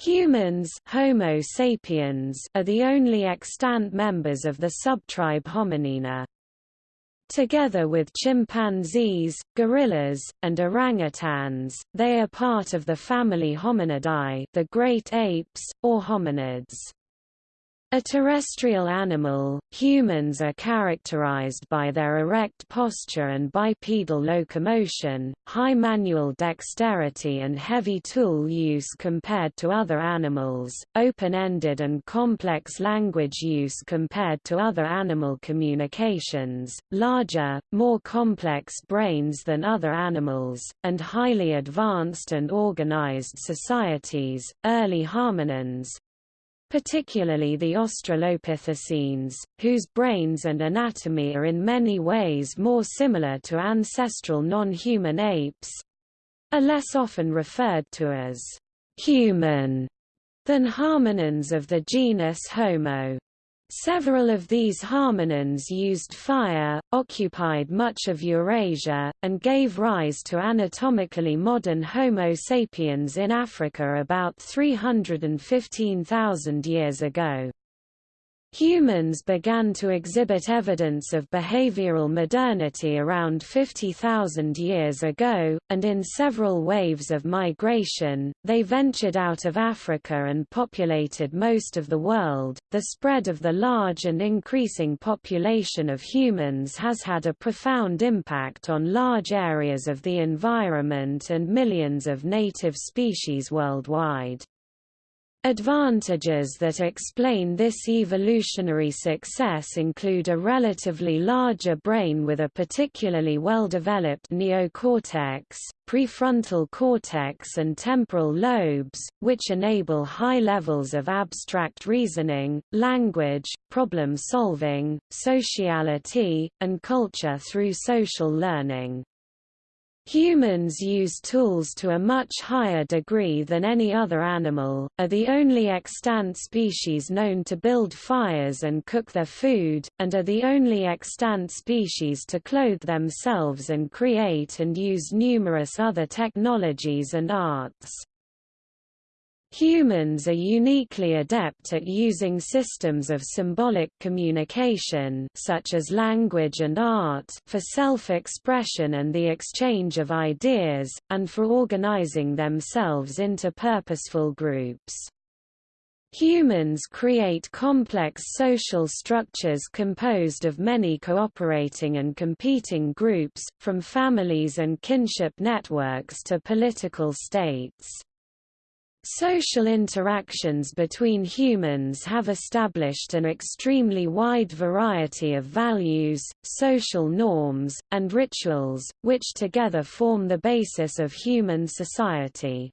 Humans Homo sapiens are the only extant members of the subtribe Hominina. Together with chimpanzees, gorillas, and orangutans, they are part of the family Hominidae the great apes, or hominids. A terrestrial animal, humans are characterized by their erect posture and bipedal locomotion, high manual dexterity and heavy tool use compared to other animals, open-ended and complex language use compared to other animal communications, larger, more complex brains than other animals, and highly advanced and organized societies. Early hominins, particularly the Australopithecines, whose brains and anatomy are in many ways more similar to ancestral non-human apes, are less often referred to as human than hominins of the genus Homo. Several of these hominins used fire, occupied much of Eurasia, and gave rise to anatomically modern Homo sapiens in Africa about 315,000 years ago. Humans began to exhibit evidence of behavioral modernity around 50,000 years ago, and in several waves of migration, they ventured out of Africa and populated most of the world. The spread of the large and increasing population of humans has had a profound impact on large areas of the environment and millions of native species worldwide. Advantages that explain this evolutionary success include a relatively larger brain with a particularly well-developed neocortex, prefrontal cortex and temporal lobes, which enable high levels of abstract reasoning, language, problem solving, sociality, and culture through social learning. Humans use tools to a much higher degree than any other animal, are the only extant species known to build fires and cook their food, and are the only extant species to clothe themselves and create and use numerous other technologies and arts. Humans are uniquely adept at using systems of symbolic communication such as language and art for self-expression and the exchange of ideas, and for organizing themselves into purposeful groups. Humans create complex social structures composed of many cooperating and competing groups, from families and kinship networks to political states. Social interactions between humans have established an extremely wide variety of values, social norms, and rituals, which together form the basis of human society.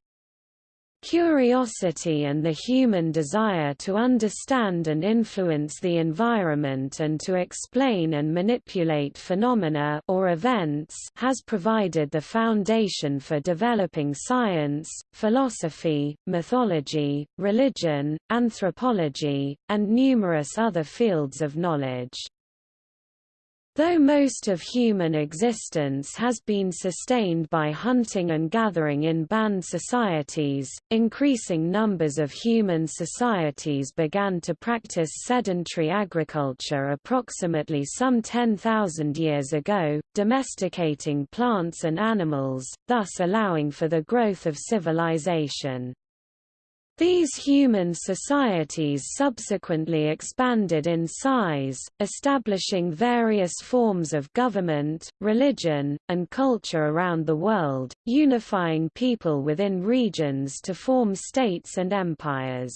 Curiosity and the human desire to understand and influence the environment and to explain and manipulate phenomena or events has provided the foundation for developing science, philosophy, mythology, religion, anthropology, and numerous other fields of knowledge. Though most of human existence has been sustained by hunting and gathering in band societies, increasing numbers of human societies began to practice sedentary agriculture approximately some 10,000 years ago, domesticating plants and animals, thus allowing for the growth of civilization. These human societies subsequently expanded in size, establishing various forms of government, religion, and culture around the world, unifying people within regions to form states and empires.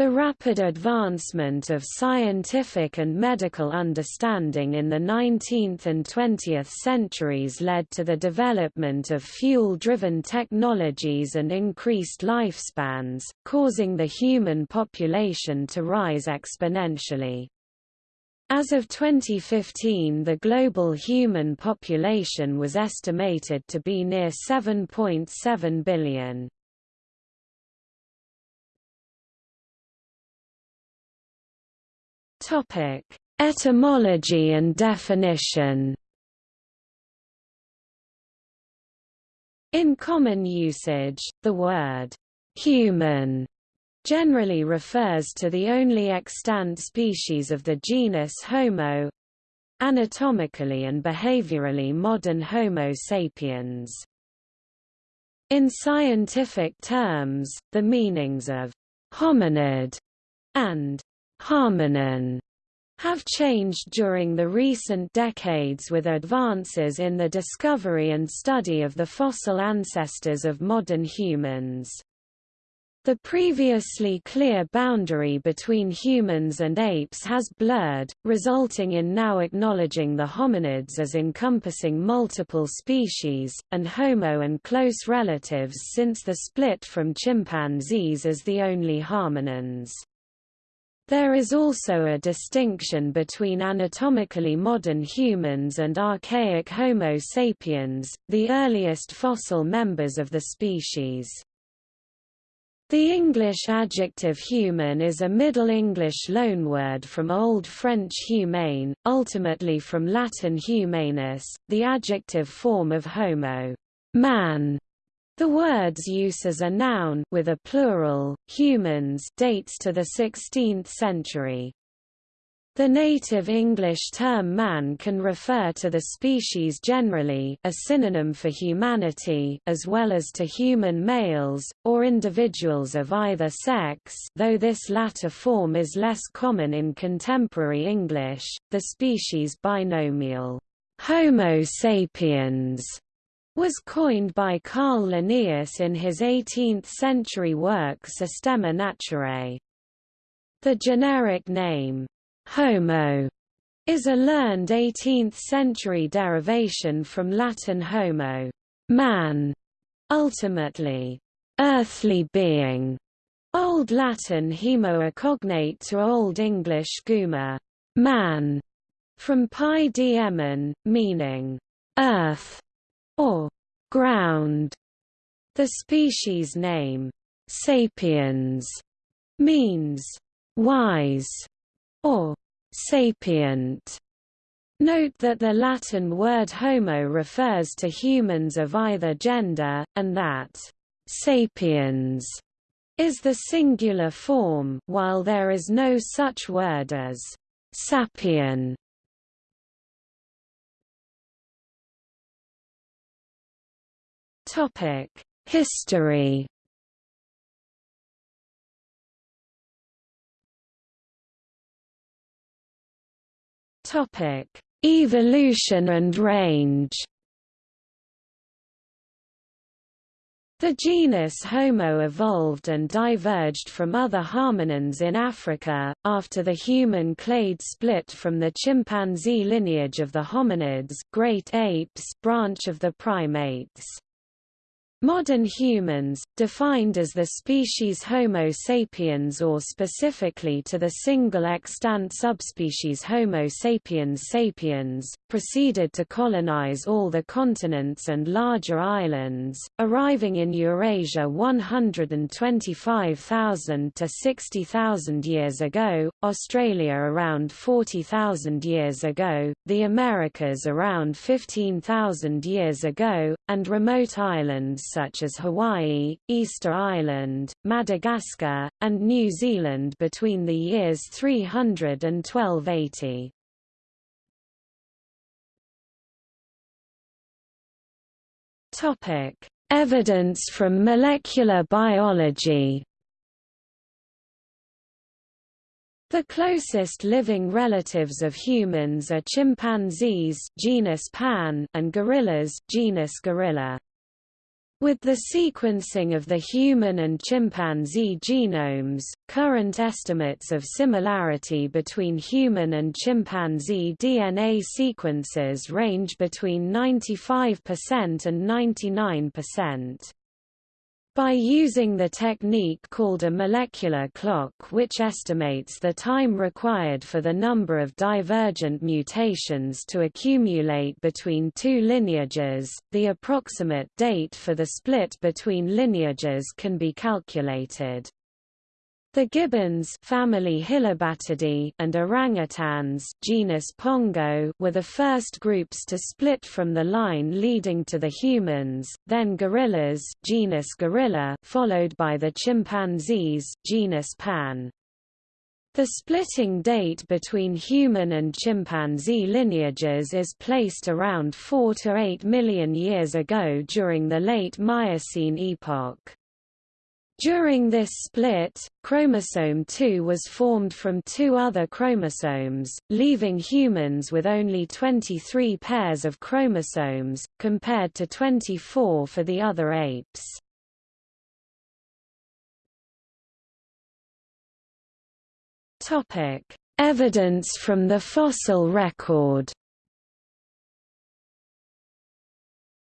The rapid advancement of scientific and medical understanding in the 19th and 20th centuries led to the development of fuel-driven technologies and increased lifespans, causing the human population to rise exponentially. As of 2015 the global human population was estimated to be near 7.7 billion. Topic: Etymology and definition. In common usage, the word human generally refers to the only extant species of the genus Homo anatomically and behaviorally modern Homo sapiens. In scientific terms, the meanings of hominid and hominin have changed during the recent decades with advances in the discovery and study of the fossil ancestors of modern humans. The previously clear boundary between humans and apes has blurred, resulting in now acknowledging the hominids as encompassing multiple species, and Homo and close relatives since the split from chimpanzees as the only hominins. There is also a distinction between anatomically modern humans and archaic Homo sapiens, the earliest fossil members of the species. The English adjective human is a Middle English loanword from Old French humane, ultimately from Latin humanus, the adjective form of homo man". The word's use as a noun with a plural, humans dates to the 16th century. The native English term man can refer to the species generally a synonym for humanity as well as to human males, or individuals of either sex though this latter form is less common in contemporary English, the species binomial, Homo sapiens, was coined by Carl Linnaeus in his 18th-century work Systema Naturae. The generic name, Homo is a learned 18th-century derivation from Latin homo, man, ultimately, earthly being. Old Latin hemo cognate to Old English guma, man, from pi diemen, meaning earth or ground. The species name, sapiens, means wise or sapient. Note that the Latin word homo refers to humans of either gender, and that sapiens is the singular form, while there is no such word as sapien. History Topic: Evolution and range. The genus Homo evolved and diverged from other hominins in Africa, after the human clade split from the chimpanzee lineage of the hominids great apes branch of the primates. Modern humans, defined as the species Homo sapiens or specifically to the single extant subspecies Homo sapiens sapiens, proceeded to colonize all the continents and larger islands, arriving in Eurasia 125,000 to 60,000 years ago, Australia around 40,000 years ago, the Americas around 15,000 years ago, and remote islands such as Hawaii, Easter Island, Madagascar, and New Zealand between the years 300 and 1280. Topic: Evidence from molecular biology. The closest living relatives of humans are chimpanzees genus Pan and gorillas genus Gorilla. With the sequencing of the human and chimpanzee genomes, current estimates of similarity between human and chimpanzee DNA sequences range between 95% and 99%. By using the technique called a molecular clock which estimates the time required for the number of divergent mutations to accumulate between two lineages, the approximate date for the split between lineages can be calculated. The gibbons family and orangutans genus Pongo were the first groups to split from the line leading to the humans, then gorillas genus Gorilla followed by the chimpanzees genus Pan. The splitting date between human and chimpanzee lineages is placed around 4 to 8 million years ago during the late Miocene epoch. During this split, chromosome 2 was formed from two other chromosomes, leaving humans with only 23 pairs of chromosomes, compared to 24 for the other apes. Evidence from the fossil record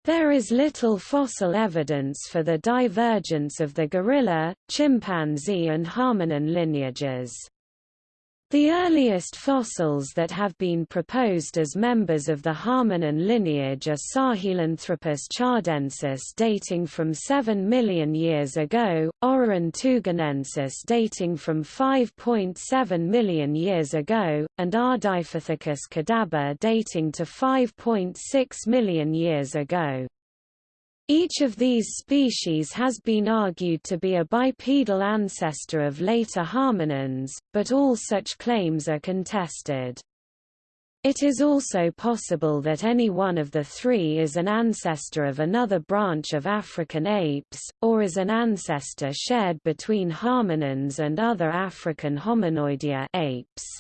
There is little fossil evidence for the divergence of the gorilla, chimpanzee and hominin lineages. The earliest fossils that have been proposed as members of the hominin lineage are Sahelanthropus tchadensis dating from 7 million years ago, Orrorin dating from 5.7 million years ago, and Ardipithecus kadabba dating to 5.6 million years ago. Each of these species has been argued to be a bipedal ancestor of later hominins, but all such claims are contested. It is also possible that any one of the three is an ancestor of another branch of African apes, or is an ancestor shared between hominins and other African hominoidea apes.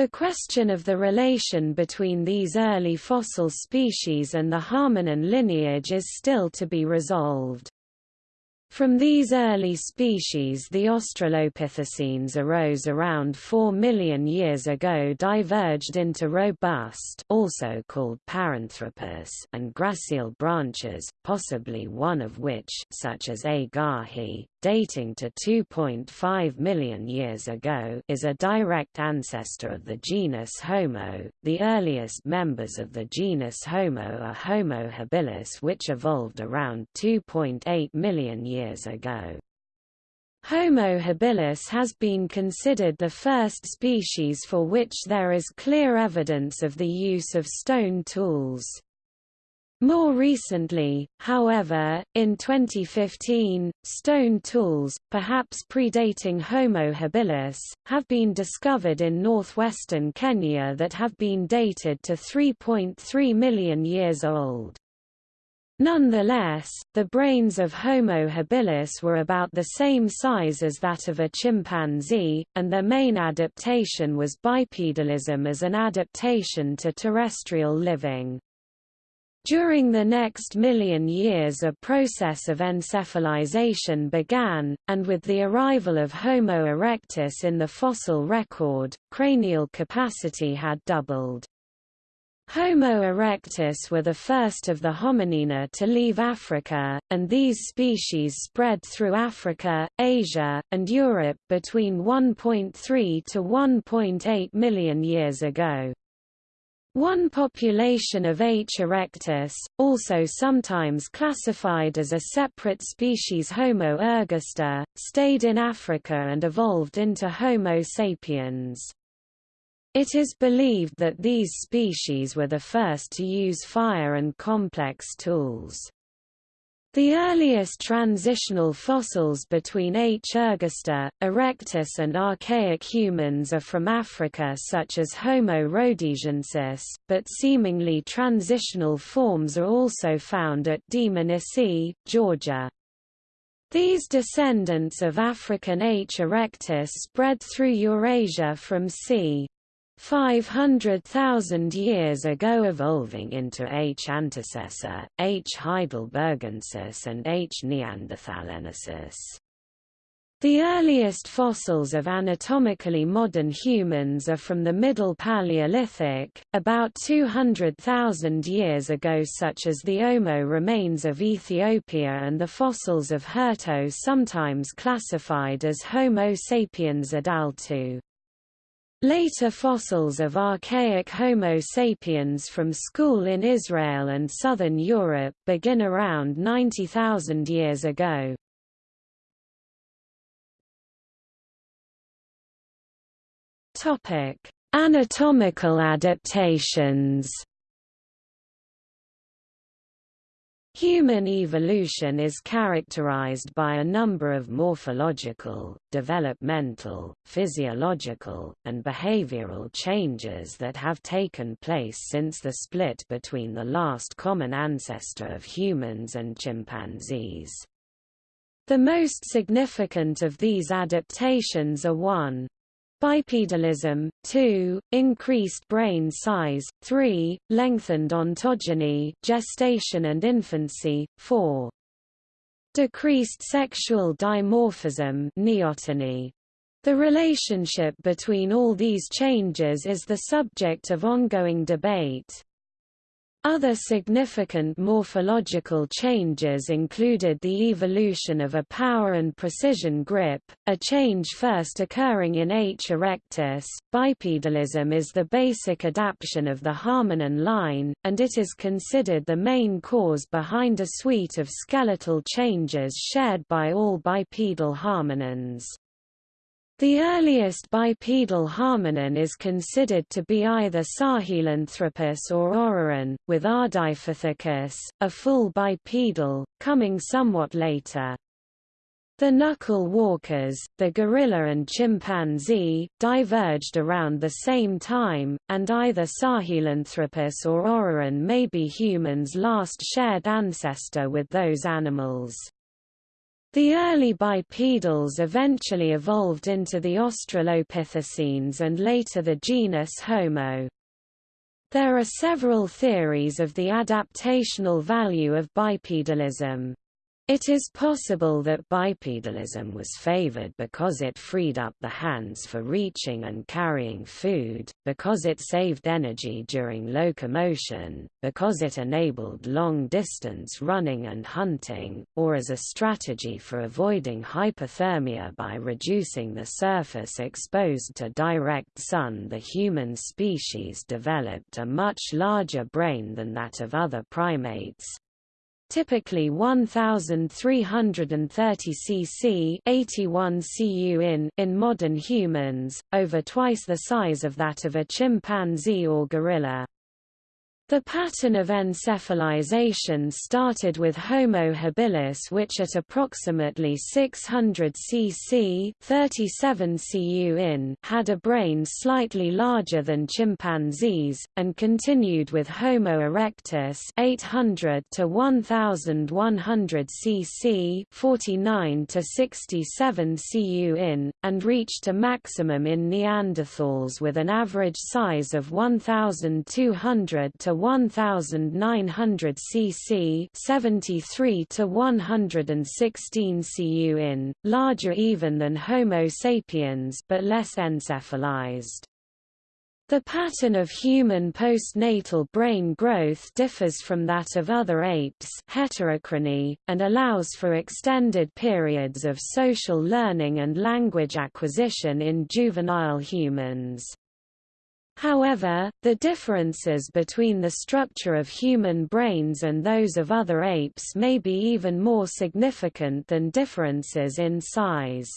The question of the relation between these early fossil species and the hominin lineage is still to be resolved. From these early species the Australopithecines arose around 4 million years ago diverged into robust also called Paranthropus and gracile branches, possibly one of which such as A. garhi, dating to 2.5 million years ago is a direct ancestor of the genus Homo. The earliest members of the genus Homo are Homo habilis which evolved around 2.8 million years years ago. Homo habilis has been considered the first species for which there is clear evidence of the use of stone tools. More recently, however, in 2015, stone tools, perhaps predating Homo habilis, have been discovered in northwestern Kenya that have been dated to 3.3 million years old. Nonetheless, the brains of Homo habilis were about the same size as that of a chimpanzee, and their main adaptation was bipedalism as an adaptation to terrestrial living. During the next million years a process of encephalization began, and with the arrival of Homo erectus in the fossil record, cranial capacity had doubled. Homo erectus were the first of the hominina to leave Africa, and these species spread through Africa, Asia, and Europe between 1.3 to 1.8 million years ago. One population of H. erectus, also sometimes classified as a separate species Homo ergaster, stayed in Africa and evolved into Homo sapiens. It is believed that these species were the first to use fire and complex tools. The earliest transitional fossils between H. ergaster, erectus and archaic humans are from Africa such as Homo rhodesiensis, but seemingly transitional forms are also found at Dmanisi, Georgia. These descendants of African H. erectus spread through Eurasia from c. 500,000 years ago evolving into H. antecessor, H. heidelbergensis and H. neanderthalensis. The earliest fossils of anatomically modern humans are from the Middle Paleolithic, about 200,000 years ago such as the Omo remains of Ethiopia and the fossils of Herto sometimes classified as Homo sapiens idaltu. Later fossils of archaic Homo sapiens from Skhul in Israel and southern Europe begin around 90,000 years ago. Topic: Anatomical adaptations. Human evolution is characterized by a number of morphological, developmental, physiological, and behavioral changes that have taken place since the split between the last common ancestor of humans and chimpanzees. The most significant of these adaptations are 1. Bipedalism, 2, increased brain size, 3, lengthened ontogeny gestation and infancy, 4. Decreased sexual dimorphism neoteny. The relationship between all these changes is the subject of ongoing debate. Other significant morphological changes included the evolution of a power and precision grip, a change first occurring in H. erectus. Bipedalism is the basic adaptation of the hominin line, and it is considered the main cause behind a suite of skeletal changes shared by all bipedal hominins. The earliest bipedal hominin is considered to be either Sahelanthropus or Orrorin, with Ardipithecus, a full bipedal, coming somewhat later. The knuckle walkers, the gorilla and chimpanzee, diverged around the same time, and either Sahelanthropus or Orrorin may be humans' last shared ancestor with those animals. The early bipedals eventually evolved into the Australopithecines and later the genus Homo. There are several theories of the adaptational value of bipedalism. It is possible that bipedalism was favored because it freed up the hands for reaching and carrying food, because it saved energy during locomotion, because it enabled long-distance running and hunting, or as a strategy for avoiding hypothermia by reducing the surface exposed to direct sun. The human species developed a much larger brain than that of other primates, typically 1330 cc 81 cu in in modern humans, over twice the size of that of a chimpanzee or gorilla. The pattern of encephalization started with Homo habilis which at approximately 600 cc 37 cu in had a brain slightly larger than chimpanzees, and continued with Homo erectus 800 to 1100 cc 49 to 67 cu in, and reached a maximum in Neanderthals with an average size of 1200 to 1900 cc 73 to 116 cu in, larger even than Homo sapiens but less encephalized. The pattern of human postnatal brain growth differs from that of other apes heterochrony, and allows for extended periods of social learning and language acquisition in juvenile humans. However, the differences between the structure of human brains and those of other apes may be even more significant than differences in size.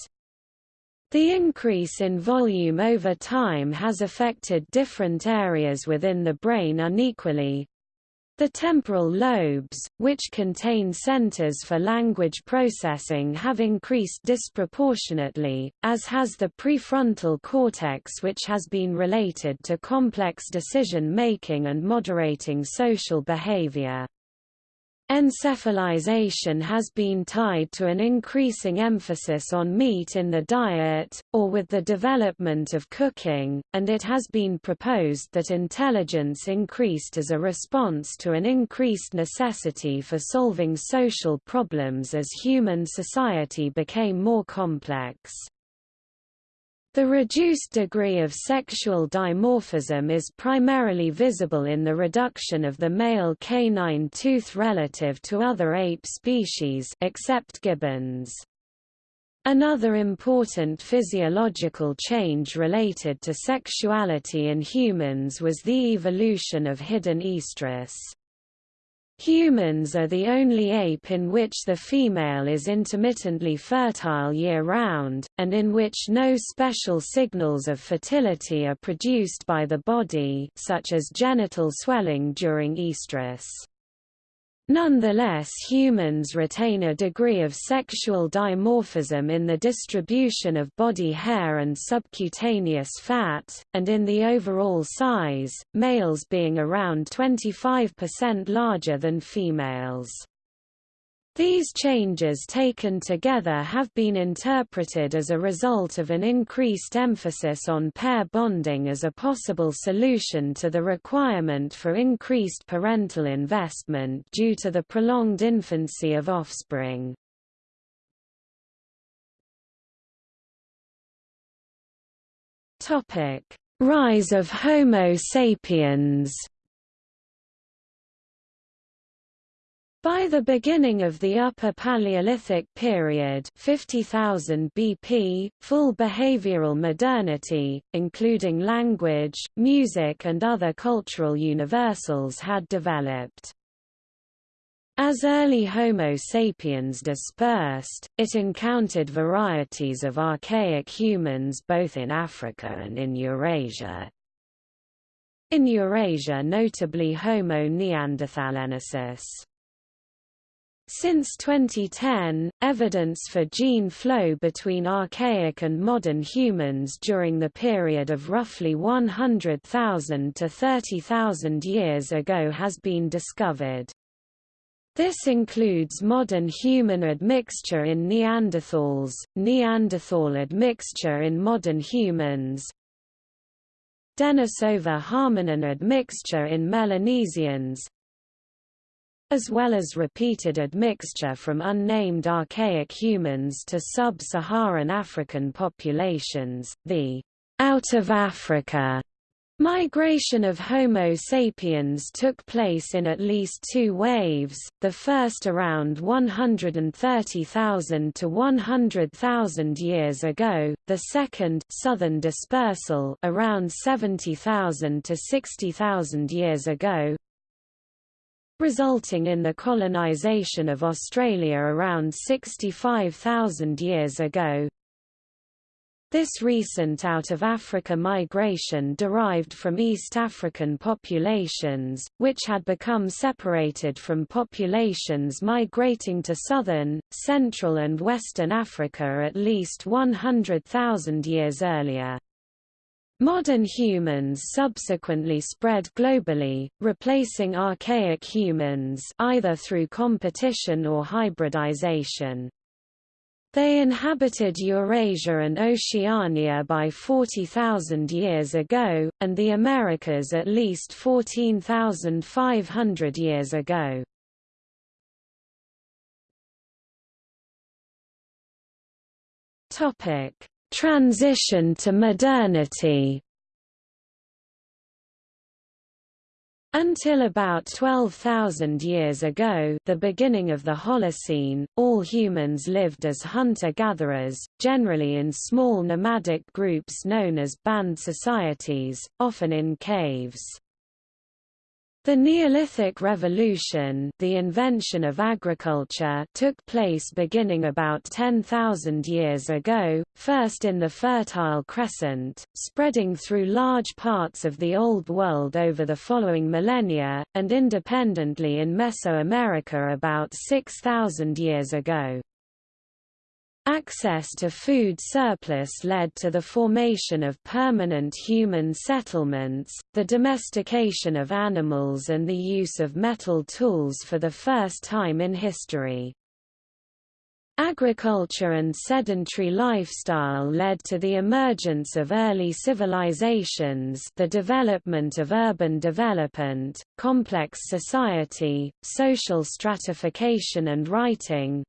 The increase in volume over time has affected different areas within the brain unequally, the temporal lobes, which contain centers for language processing have increased disproportionately, as has the prefrontal cortex which has been related to complex decision-making and moderating social behavior. Encephalization has been tied to an increasing emphasis on meat in the diet, or with the development of cooking, and it has been proposed that intelligence increased as a response to an increased necessity for solving social problems as human society became more complex. The reduced degree of sexual dimorphism is primarily visible in the reduction of the male canine tooth relative to other ape species except gibbons. Another important physiological change related to sexuality in humans was the evolution of hidden estrus. Humans are the only ape in which the female is intermittently fertile year-round, and in which no special signals of fertility are produced by the body such as genital swelling during estrus. Nonetheless humans retain a degree of sexual dimorphism in the distribution of body hair and subcutaneous fat, and in the overall size, males being around 25% larger than females. These changes taken together have been interpreted as a result of an increased emphasis on pair bonding as a possible solution to the requirement for increased parental investment due to the prolonged infancy of offspring. Rise of Homo sapiens By the beginning of the Upper Paleolithic period 50,000 BP, full behavioral modernity, including language, music and other cultural universals had developed. As early Homo sapiens dispersed, it encountered varieties of archaic humans both in Africa and in Eurasia. In Eurasia notably Homo neanderthalensis. Since 2010, evidence for gene flow between archaic and modern humans during the period of roughly 100,000 to 30,000 years ago has been discovered. This includes modern human admixture in Neanderthals, Neanderthal admixture in modern humans, Denisova hominin admixture in Melanesians, as well as repeated admixture from unnamed archaic humans to sub-Saharan African populations. The out of Africa Migration of Homo sapiens took place in at least two waves, the first around 130,000 to 100,000 years ago, the second southern dispersal around 70,000 to 60,000 years ago, resulting in the colonization of Australia around 65,000 years ago. This recent out-of-Africa migration derived from East African populations, which had become separated from populations migrating to southern, central and western Africa at least 100,000 years earlier. Modern humans subsequently spread globally, replacing archaic humans either through competition or hybridization. They inhabited Eurasia and Oceania by 40,000 years ago, and the Americas at least 14,500 years ago. Topic: Transition to modernity Until about 12,000 years ago the beginning of the Holocene, all humans lived as hunter-gatherers, generally in small nomadic groups known as band societies, often in caves. The Neolithic Revolution the invention of agriculture took place beginning about 10,000 years ago, first in the Fertile Crescent, spreading through large parts of the Old World over the following millennia, and independently in Mesoamerica about 6,000 years ago. Access to food surplus led to the formation of permanent human settlements, the domestication of animals and the use of metal tools for the first time in history. Agriculture and sedentary lifestyle led to the emergence of early civilizations the development of urban development, complex society, social stratification and writing,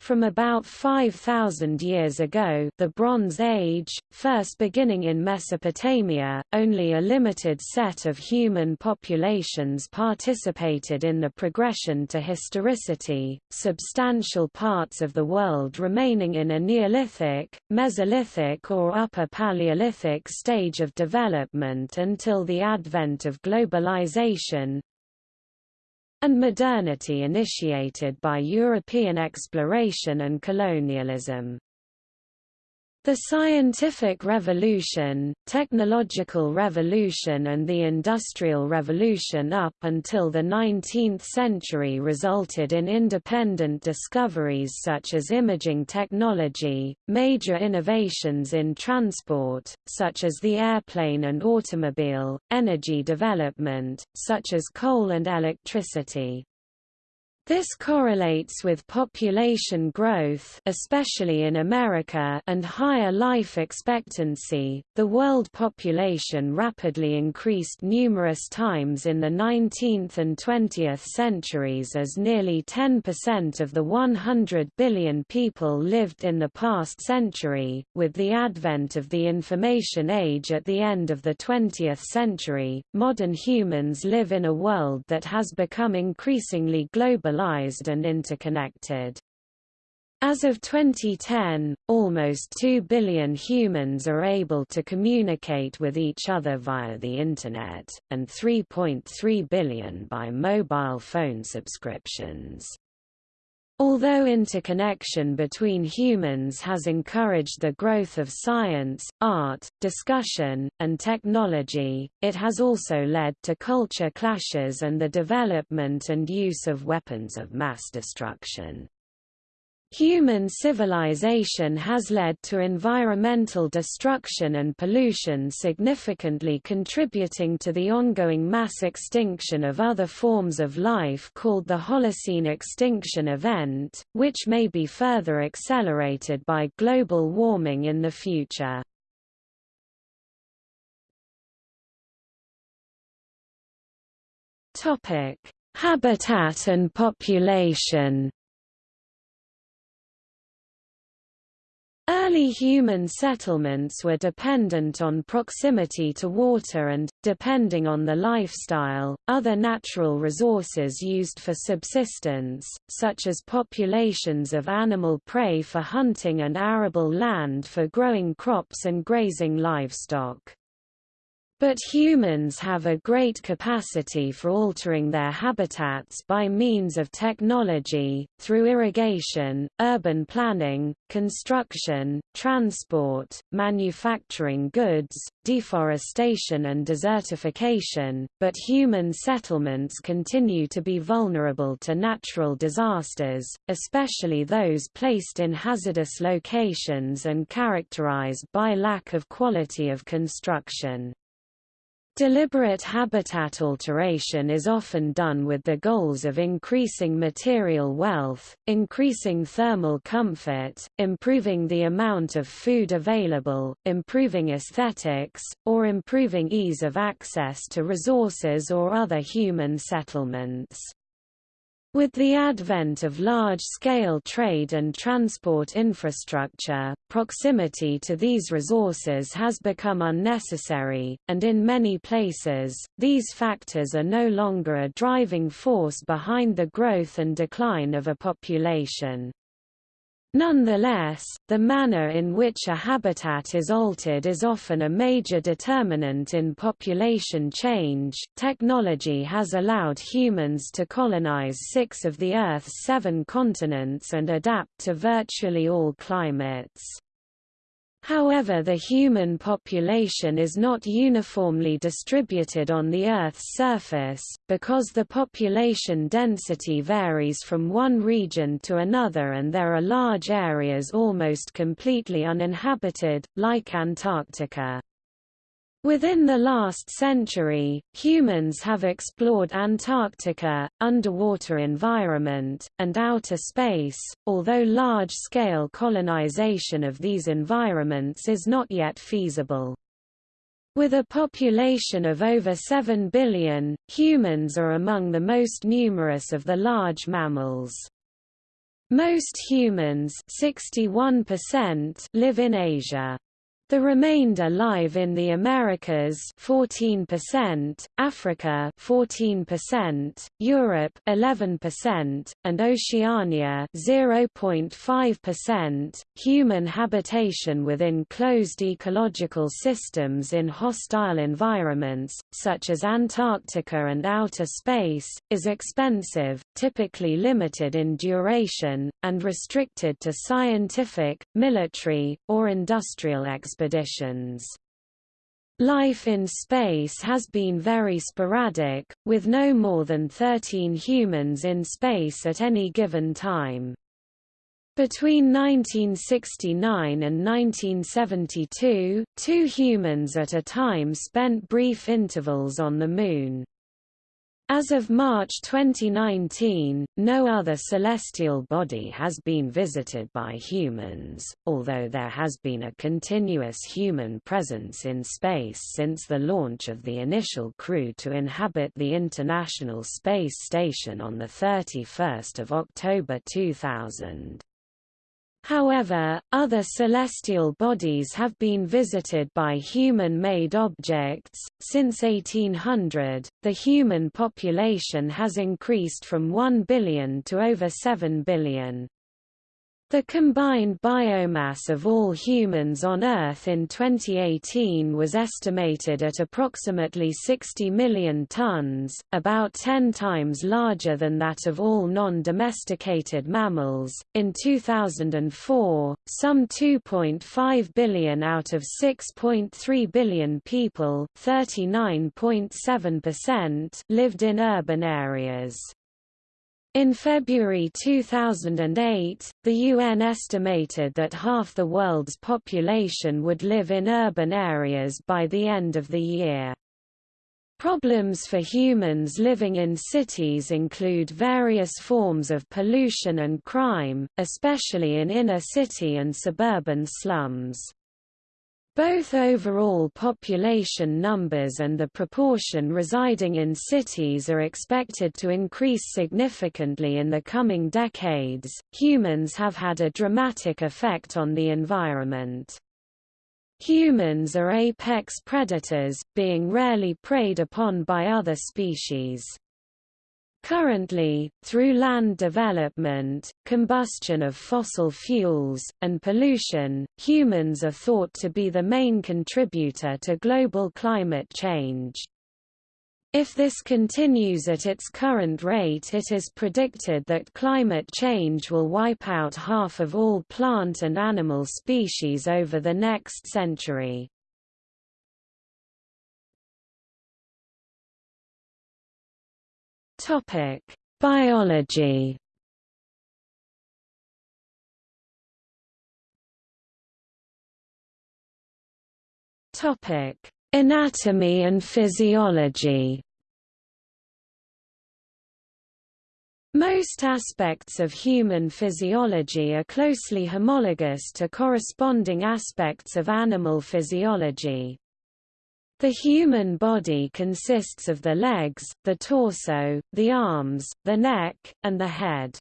from about 5,000 years ago the Bronze Age, first beginning in Mesopotamia, only a limited set of human populations participated in the progression to historicity, substantial parts of the world remaining in a Neolithic, Mesolithic or Upper Paleolithic stage of development until the advent of globalization, and modernity initiated by European exploration and colonialism. The scientific revolution, technological revolution and the industrial revolution up until the 19th century resulted in independent discoveries such as imaging technology, major innovations in transport, such as the airplane and automobile, energy development, such as coal and electricity, this correlates with population growth, especially in America, and higher life expectancy. The world population rapidly increased numerous times in the 19th and 20th centuries as nearly 10% of the 100 billion people lived in the past century. With the advent of the information age at the end of the 20th century, modern humans live in a world that has become increasingly global and interconnected. As of 2010, almost 2 billion humans are able to communicate with each other via the Internet, and 3.3 billion by mobile phone subscriptions. Although interconnection between humans has encouraged the growth of science, art, discussion, and technology, it has also led to culture clashes and the development and use of weapons of mass destruction. Human civilization has led to environmental destruction and pollution significantly contributing to the ongoing mass extinction of other forms of life called the Holocene extinction event, which may be further accelerated by global warming in the future. Habitat and population Early human settlements were dependent on proximity to water and, depending on the lifestyle, other natural resources used for subsistence, such as populations of animal prey for hunting and arable land for growing crops and grazing livestock. But humans have a great capacity for altering their habitats by means of technology, through irrigation, urban planning, construction, transport, manufacturing goods, deforestation and desertification, but human settlements continue to be vulnerable to natural disasters, especially those placed in hazardous locations and characterized by lack of quality of construction. Deliberate habitat alteration is often done with the goals of increasing material wealth, increasing thermal comfort, improving the amount of food available, improving aesthetics, or improving ease of access to resources or other human settlements. With the advent of large-scale trade and transport infrastructure, proximity to these resources has become unnecessary, and in many places, these factors are no longer a driving force behind the growth and decline of a population. Nonetheless, the manner in which a habitat is altered is often a major determinant in population change. Technology has allowed humans to colonize six of the Earth's seven continents and adapt to virtually all climates. However the human population is not uniformly distributed on the Earth's surface, because the population density varies from one region to another and there are large areas almost completely uninhabited, like Antarctica. Within the last century, humans have explored Antarctica, underwater environment, and outer space, although large-scale colonization of these environments is not yet feasible. With a population of over 7 billion, humans are among the most numerous of the large mammals. Most humans 61% live in Asia. The remainder live in the Americas 14%, Africa 14%, Europe 11%, and Oceania 0.5%. Human habitation within closed ecological systems in hostile environments, such as Antarctica and outer space, is expensive, typically limited in duration, and restricted to scientific, military, or industrial expeditions expeditions. Life in space has been very sporadic, with no more than 13 humans in space at any given time. Between 1969 and 1972, two humans at a time spent brief intervals on the Moon. As of March 2019, no other celestial body has been visited by humans, although there has been a continuous human presence in space since the launch of the initial crew to inhabit the International Space Station on 31 October 2000. However, other celestial bodies have been visited by human-made objects. Since 1800, the human population has increased from 1 billion to over 7 billion. The combined biomass of all humans on Earth in 2018 was estimated at approximately 60 million tons, about 10 times larger than that of all non-domesticated mammals. In 2004, some 2.5 billion out of 6.3 billion people, 39.7%, lived in urban areas. In February 2008, the UN estimated that half the world's population would live in urban areas by the end of the year. Problems for humans living in cities include various forms of pollution and crime, especially in inner city and suburban slums. Both overall population numbers and the proportion residing in cities are expected to increase significantly in the coming decades. Humans have had a dramatic effect on the environment. Humans are apex predators, being rarely preyed upon by other species. Currently, through land development, combustion of fossil fuels, and pollution, humans are thought to be the main contributor to global climate change. If this continues at its current rate it is predicted that climate change will wipe out half of all plant and animal species over the next century. Topic: Biology. Topic: Anatomy and physiology. Most aspects of human physiology are closely homologous to corresponding aspects of animal physiology. The human body consists of the legs, the torso, the arms, the neck, and the head.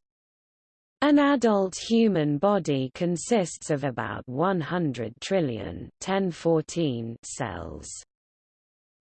An adult human body consists of about 100 trillion 1014 cells.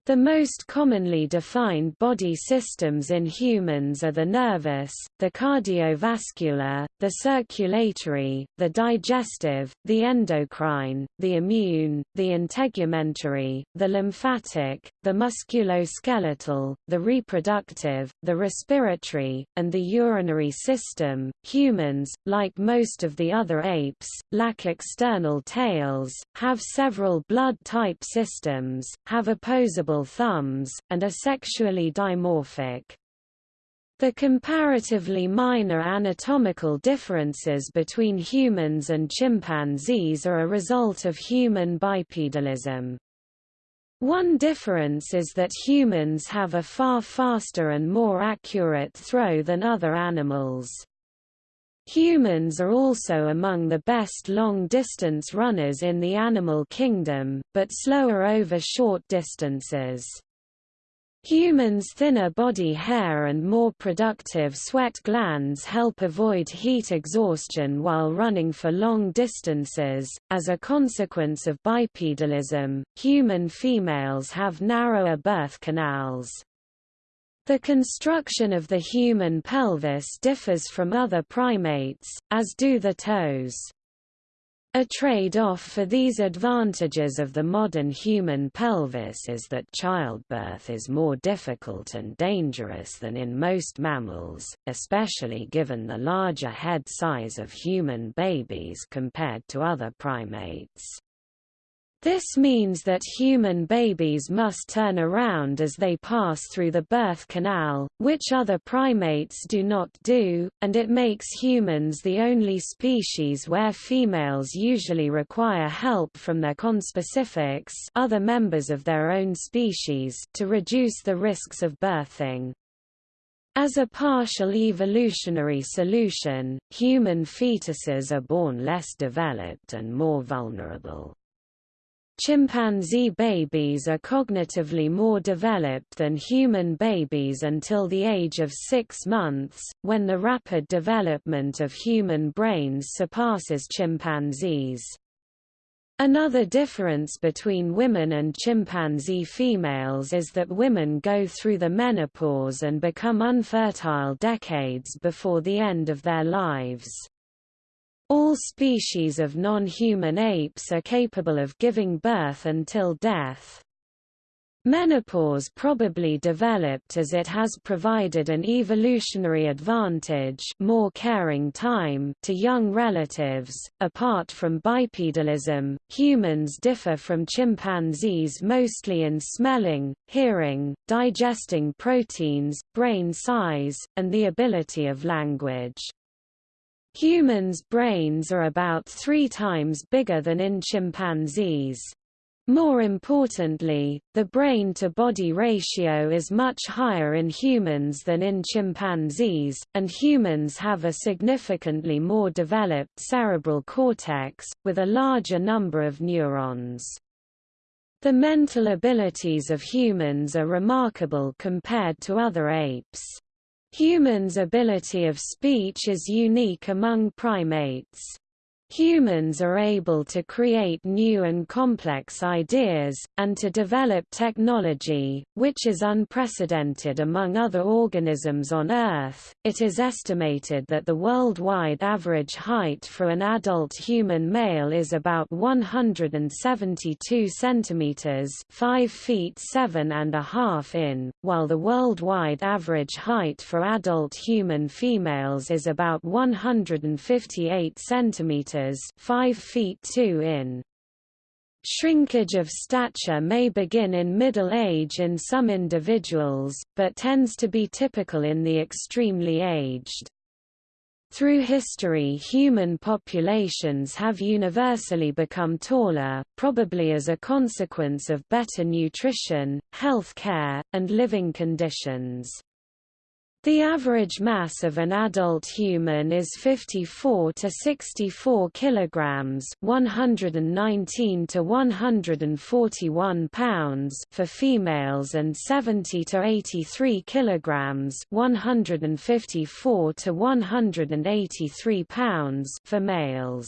The most commonly defined body systems in humans are the nervous, the cardiovascular, the circulatory, the digestive, the endocrine, the immune, the integumentary, the lymphatic, the musculoskeletal, the reproductive, the respiratory, and the urinary system. Humans, like most of the other apes, lack external tails, have several blood type systems, have opposable thumbs, and are sexually dimorphic. The comparatively minor anatomical differences between humans and chimpanzees are a result of human bipedalism. One difference is that humans have a far faster and more accurate throw than other animals. Humans are also among the best long-distance runners in the animal kingdom, but slower over short distances. Humans' thinner body hair and more productive sweat glands help avoid heat exhaustion while running for long distances. As a consequence of bipedalism, human females have narrower birth canals. The construction of the human pelvis differs from other primates, as do the toes. A trade-off for these advantages of the modern human pelvis is that childbirth is more difficult and dangerous than in most mammals, especially given the larger head size of human babies compared to other primates. This means that human babies must turn around as they pass through the birth canal, which other primates do not do, and it makes humans the only species where females usually require help from their conspecifics other members of their own species to reduce the risks of birthing. As a partial evolutionary solution, human fetuses are born less developed and more vulnerable. Chimpanzee babies are cognitively more developed than human babies until the age of six months, when the rapid development of human brains surpasses chimpanzees. Another difference between women and chimpanzee females is that women go through the menopause and become unfertile decades before the end of their lives. All species of non-human apes are capable of giving birth until death. Menopause probably developed as it has provided an evolutionary advantage more caring time to young relatives. Apart from bipedalism, humans differ from chimpanzees mostly in smelling, hearing, digesting proteins, brain size, and the ability of language. Humans' brains are about three times bigger than in chimpanzees. More importantly, the brain-to-body ratio is much higher in humans than in chimpanzees, and humans have a significantly more developed cerebral cortex, with a larger number of neurons. The mental abilities of humans are remarkable compared to other apes. Humans' ability of speech is unique among primates. Humans are able to create new and complex ideas, and to develop technology, which is unprecedented among other organisms on Earth. It is estimated that the worldwide average height for an adult human male is about 172 centimeters (5 feet 7 and a half in), while the worldwide average height for adult human females is about 158 centimeters meters 5 feet 2 in. Shrinkage of stature may begin in middle age in some individuals, but tends to be typical in the extremely aged. Through history human populations have universally become taller, probably as a consequence of better nutrition, health care, and living conditions. The average mass of an adult human is 54 to 64 kilograms, 119 to 141 pounds for females and 70 to 83 kilograms, 154 to 183 pounds for males.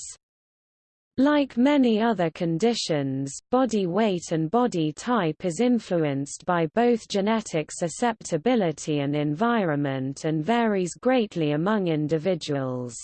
Like many other conditions, body weight and body type is influenced by both genetic susceptibility and environment and varies greatly among individuals.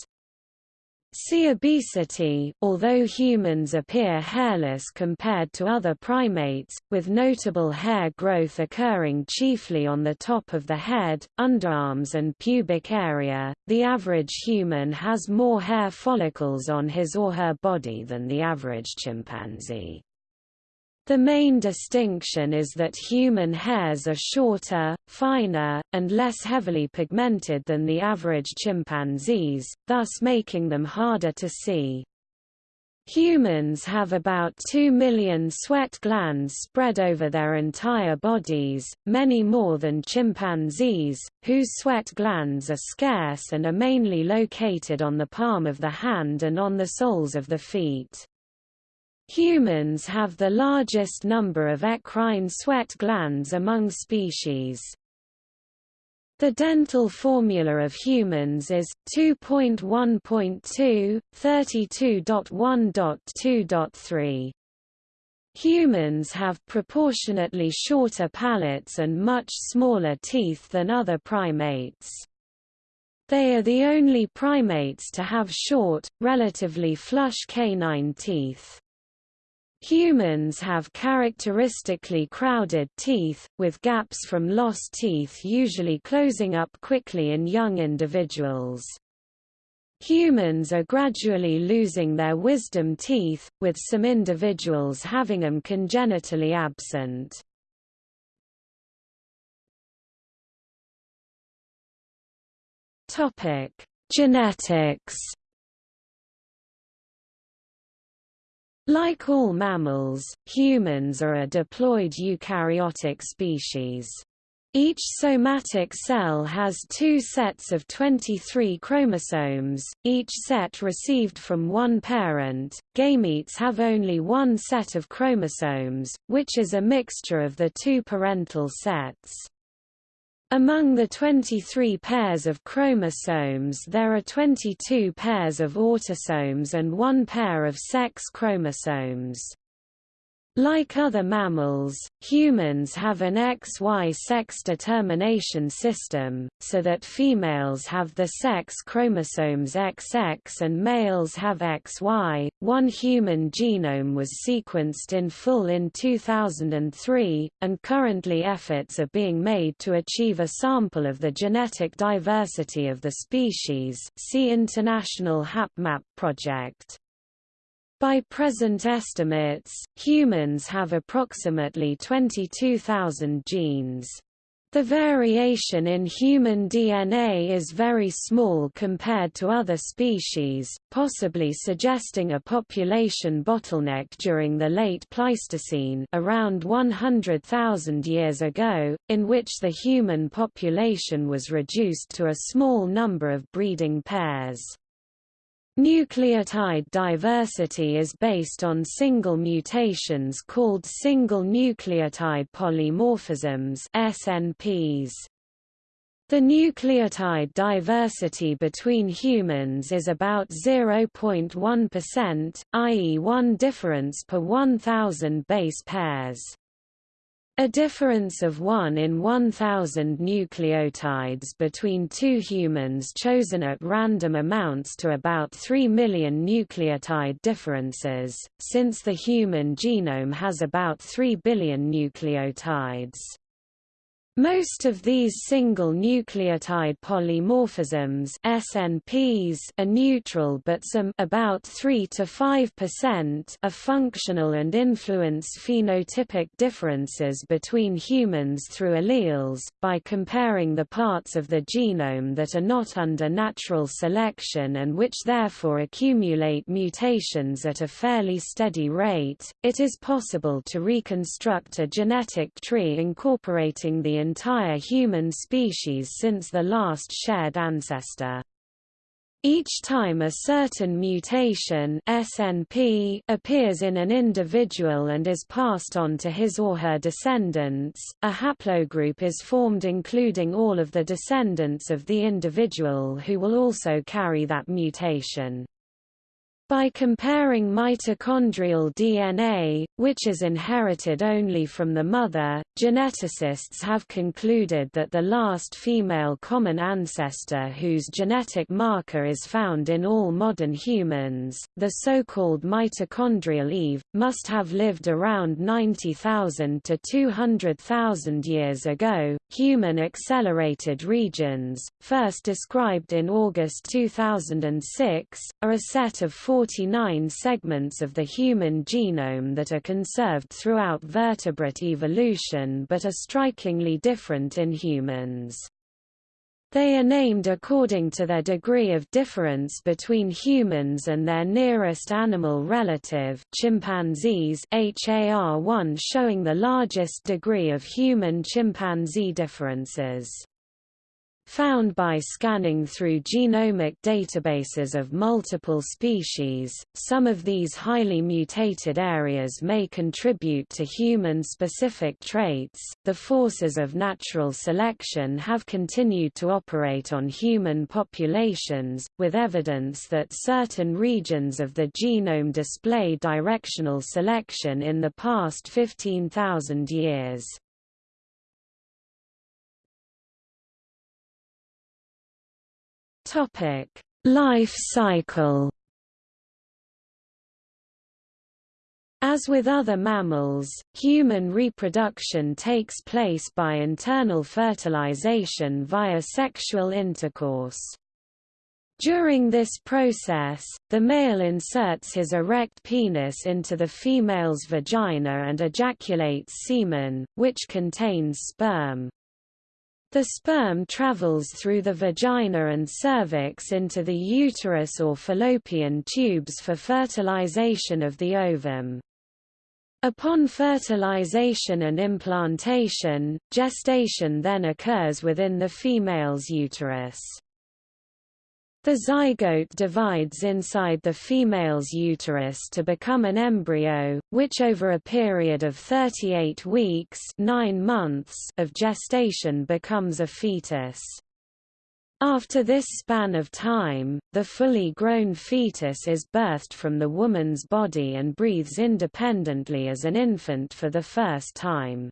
See obesity, although humans appear hairless compared to other primates, with notable hair growth occurring chiefly on the top of the head, underarms and pubic area, the average human has more hair follicles on his or her body than the average chimpanzee. The main distinction is that human hairs are shorter, finer, and less heavily pigmented than the average chimpanzees, thus making them harder to see. Humans have about 2 million sweat glands spread over their entire bodies, many more than chimpanzees, whose sweat glands are scarce and are mainly located on the palm of the hand and on the soles of the feet. Humans have the largest number of eccrine sweat glands among species. The dental formula of humans is 2.1.2, 32.1.2.3. Humans have proportionately shorter palates and much smaller teeth than other primates. They are the only primates to have short, relatively flush canine teeth. Humans have characteristically crowded teeth, with gaps from lost teeth usually closing up quickly in young individuals. Humans are gradually losing their wisdom teeth, with some individuals having them congenitally absent. Genetics Like all mammals, humans are a diploid eukaryotic species. Each somatic cell has two sets of 23 chromosomes, each set received from one parent. Gametes have only one set of chromosomes, which is a mixture of the two parental sets. Among the 23 pairs of chromosomes there are 22 pairs of autosomes and one pair of sex chromosomes. Like other mammals, humans have an XY sex determination system, so that females have the sex chromosomes XX and males have XY. One human genome was sequenced in full in 2003, and currently efforts are being made to achieve a sample of the genetic diversity of the species. See International HapMap project. By present estimates, humans have approximately 22,000 genes. The variation in human DNA is very small compared to other species, possibly suggesting a population bottleneck during the late Pleistocene around 100,000 years ago, in which the human population was reduced to a small number of breeding pairs. Nucleotide diversity is based on single mutations called single nucleotide polymorphisms SNPs. The nucleotide diversity between humans is about 0.1%, i.e. one difference per 1,000 base pairs. A difference of 1 in 1,000 nucleotides between two humans chosen at random amounts to about 3 million nucleotide differences, since the human genome has about 3 billion nucleotides. Most of these single nucleotide polymorphisms SNPs are neutral but some about 3 to 5% are functional and influence phenotypic differences between humans through alleles by comparing the parts of the genome that are not under natural selection and which therefore accumulate mutations at a fairly steady rate. It is possible to reconstruct a genetic tree incorporating the entire human species since the last shared ancestor. Each time a certain mutation SNP appears in an individual and is passed on to his or her descendants, a haplogroup is formed including all of the descendants of the individual who will also carry that mutation. By comparing mitochondrial DNA, which is inherited only from the mother, geneticists have concluded that the last female common ancestor whose genetic marker is found in all modern humans, the so-called mitochondrial Eve, must have lived around 90,000 to 200,000 years ago. Human accelerated regions, first described in August 2006, are a set of four 49 segments of the human genome that are conserved throughout vertebrate evolution but are strikingly different in humans. They are named according to their degree of difference between humans and their nearest animal relative chimpanzees HAR1 showing the largest degree of human-chimpanzee differences. Found by scanning through genomic databases of multiple species. Some of these highly mutated areas may contribute to human specific traits. The forces of natural selection have continued to operate on human populations, with evidence that certain regions of the genome display directional selection in the past 15,000 years. Topic: Life cycle. As with other mammals, human reproduction takes place by internal fertilization via sexual intercourse. During this process, the male inserts his erect penis into the female's vagina and ejaculates semen, which contains sperm. The sperm travels through the vagina and cervix into the uterus or fallopian tubes for fertilization of the ovum. Upon fertilization and implantation, gestation then occurs within the female's uterus. The zygote divides inside the female's uterus to become an embryo, which over a period of 38 weeks 9 months of gestation becomes a fetus. After this span of time, the fully grown fetus is birthed from the woman's body and breathes independently as an infant for the first time.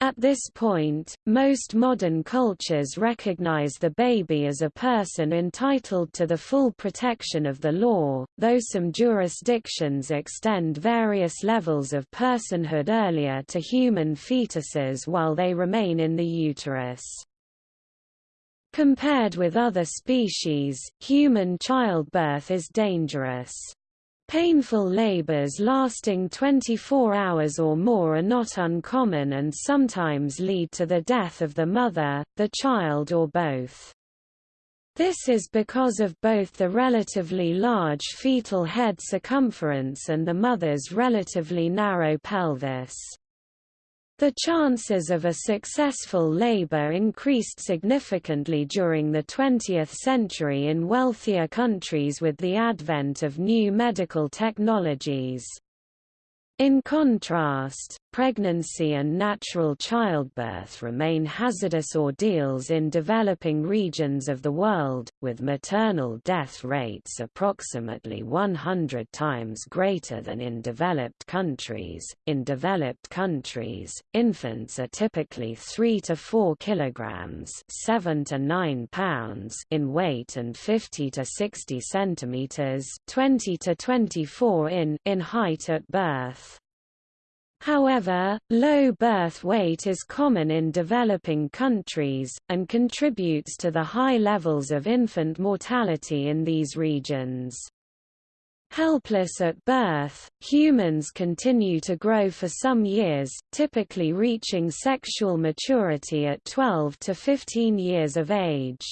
At this point, most modern cultures recognize the baby as a person entitled to the full protection of the law, though some jurisdictions extend various levels of personhood earlier to human fetuses while they remain in the uterus. Compared with other species, human childbirth is dangerous. Painful labors lasting 24 hours or more are not uncommon and sometimes lead to the death of the mother, the child or both. This is because of both the relatively large fetal head circumference and the mother's relatively narrow pelvis. The chances of a successful labor increased significantly during the 20th century in wealthier countries with the advent of new medical technologies. In contrast, pregnancy and natural childbirth remain hazardous ordeals in developing regions of the world, with maternal death rates approximately 100 times greater than in developed countries. In developed countries, infants are typically 3 to 4 kilograms, 7 to 9 pounds in weight and 50 to 60 centimeters, 20 to 24 in in height at birth. However, low birth weight is common in developing countries, and contributes to the high levels of infant mortality in these regions. Helpless at birth, humans continue to grow for some years, typically reaching sexual maturity at 12 to 15 years of age.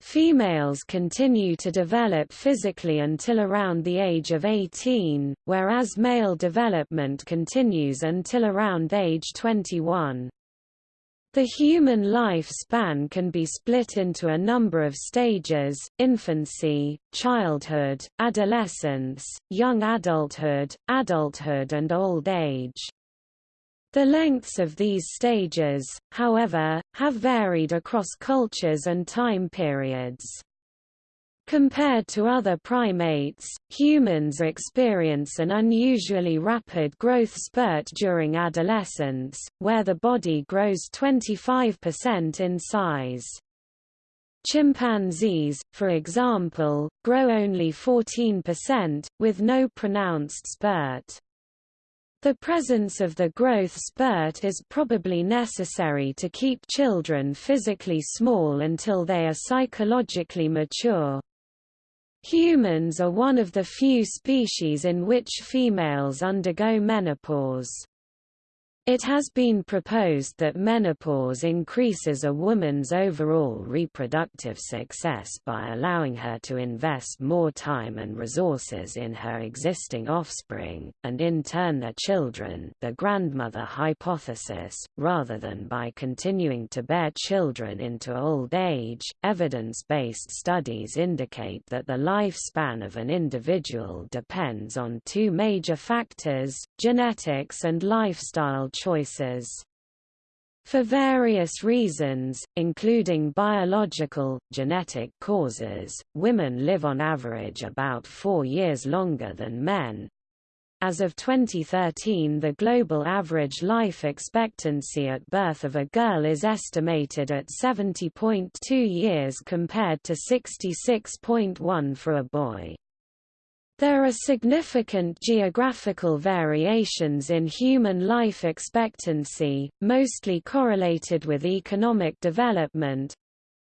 Females continue to develop physically until around the age of 18, whereas male development continues until around age 21. The human lifespan can be split into a number of stages, infancy, childhood, adolescence, young adulthood, adulthood and old age. The lengths of these stages, however, have varied across cultures and time periods. Compared to other primates, humans experience an unusually rapid growth spurt during adolescence, where the body grows 25% in size. Chimpanzees, for example, grow only 14%, with no pronounced spurt. The presence of the growth spurt is probably necessary to keep children physically small until they are psychologically mature. Humans are one of the few species in which females undergo menopause. It has been proposed that menopause increases a woman's overall reproductive success by allowing her to invest more time and resources in her existing offspring, and in turn their children the grandmother hypothesis, rather than by continuing to bear children into old age. Evidence-based studies indicate that the lifespan of an individual depends on two major factors, genetics and lifestyle choices. For various reasons, including biological, genetic causes, women live on average about four years longer than men. As of 2013 the global average life expectancy at birth of a girl is estimated at 70.2 years compared to 66.1 for a boy. There are significant geographical variations in human life expectancy, mostly correlated with economic development.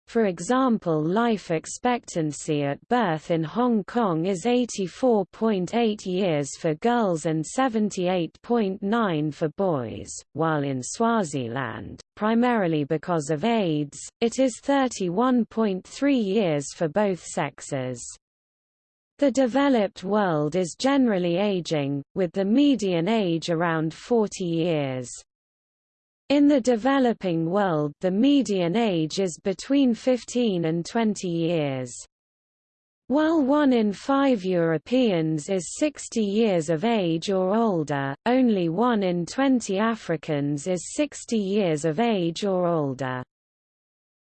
For example life expectancy at birth in Hong Kong is 84.8 years for girls and 78.9 for boys, while in Swaziland, primarily because of AIDS, it is 31.3 years for both sexes. The developed world is generally aging, with the median age around 40 years. In the developing world the median age is between 15 and 20 years. While one in five Europeans is 60 years of age or older, only one in 20 Africans is 60 years of age or older.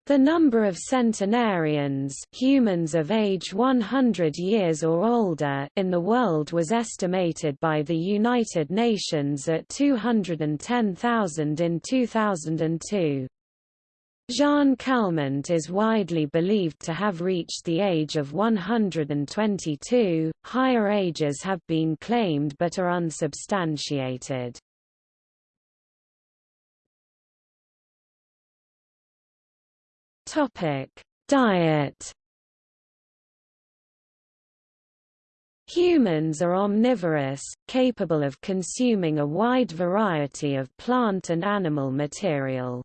The number of centenarians humans of age 100 years or older in the world was estimated by the United Nations at 210,000 in 2002. Jeanne Calment is widely believed to have reached the age of 122, higher ages have been claimed but are unsubstantiated. Topic: Diet. Humans are omnivorous, capable of consuming a wide variety of plant and animal material.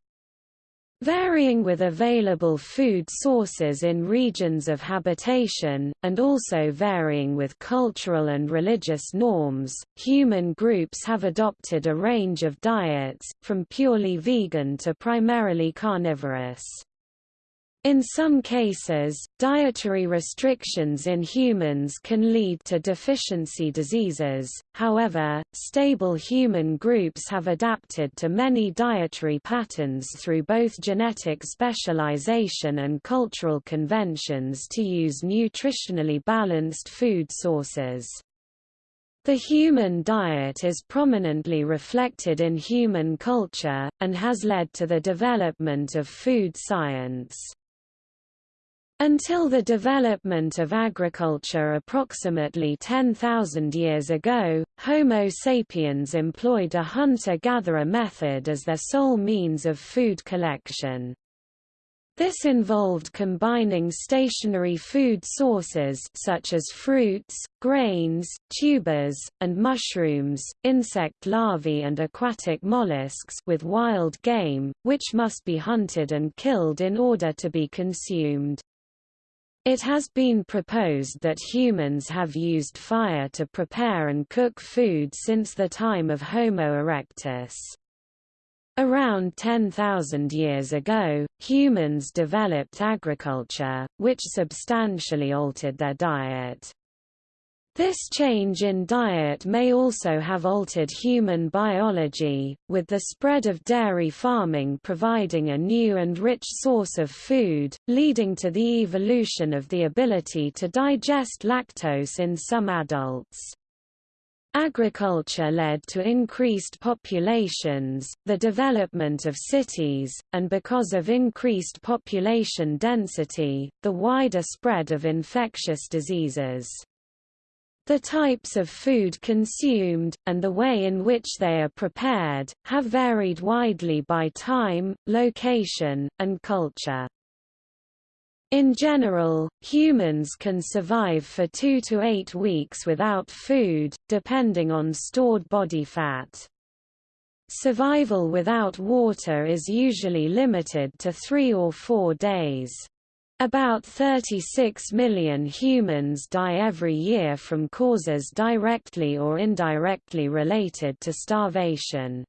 Varying with available food sources in regions of habitation, and also varying with cultural and religious norms, human groups have adopted a range of diets, from purely vegan to primarily carnivorous. In some cases, dietary restrictions in humans can lead to deficiency diseases, however, stable human groups have adapted to many dietary patterns through both genetic specialization and cultural conventions to use nutritionally balanced food sources. The human diet is prominently reflected in human culture, and has led to the development of food science. Until the development of agriculture approximately 10,000 years ago, Homo sapiens employed a hunter-gatherer method as their sole means of food collection. This involved combining stationary food sources such as fruits, grains, tubers, and mushrooms, insect larvae and aquatic mollusks with wild game, which must be hunted and killed in order to be consumed. It has been proposed that humans have used fire to prepare and cook food since the time of Homo erectus. Around 10,000 years ago, humans developed agriculture, which substantially altered their diet. This change in diet may also have altered human biology, with the spread of dairy farming providing a new and rich source of food, leading to the evolution of the ability to digest lactose in some adults. Agriculture led to increased populations, the development of cities, and because of increased population density, the wider spread of infectious diseases. The types of food consumed, and the way in which they are prepared, have varied widely by time, location, and culture. In general, humans can survive for two to eight weeks without food, depending on stored body fat. Survival without water is usually limited to three or four days. About 36 million humans die every year from causes directly or indirectly related to starvation.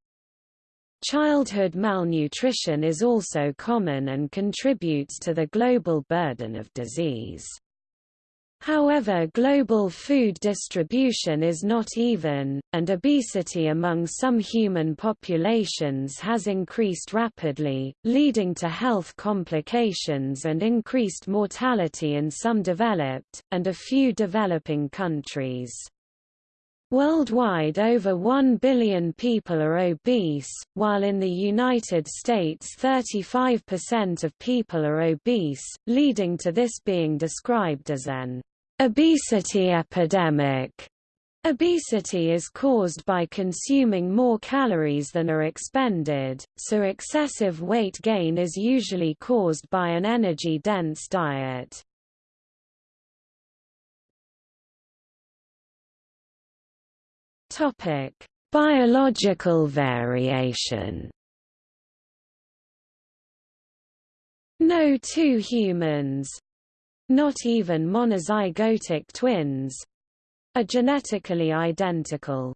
Childhood malnutrition is also common and contributes to the global burden of disease. However global food distribution is not even, and obesity among some human populations has increased rapidly, leading to health complications and increased mortality in some developed, and a few developing countries. Worldwide over 1 billion people are obese, while in the United States 35% of people are obese, leading to this being described as an Obesity epidemic Obesity is caused by consuming more calories than are expended, so excessive weight gain is usually caused by an energy-dense diet. Biological variation No two humans, not even monozygotic twins, are genetically identical.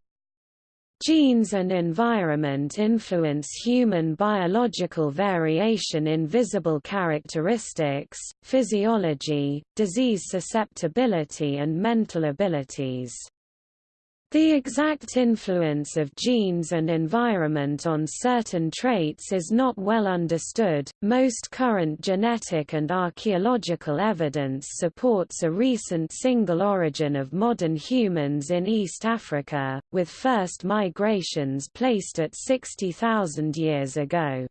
Genes and environment influence human biological variation in visible characteristics, physiology, disease susceptibility and mental abilities. The exact influence of genes and environment on certain traits is not well understood. Most current genetic and archaeological evidence supports a recent single origin of modern humans in East Africa, with first migrations placed at 60,000 years ago.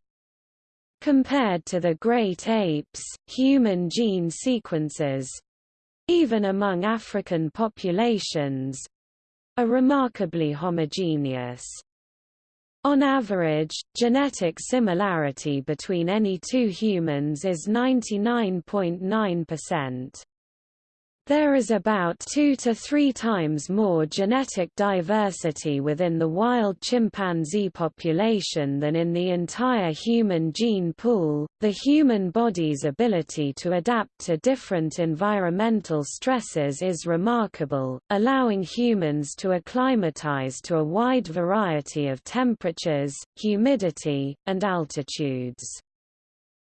Compared to the great apes, human gene sequences even among African populations, are remarkably homogeneous. On average, genetic similarity between any two humans is 99.9%. There is about two to three times more genetic diversity within the wild chimpanzee population than in the entire human gene pool. The human body's ability to adapt to different environmental stresses is remarkable, allowing humans to acclimatize to a wide variety of temperatures, humidity, and altitudes.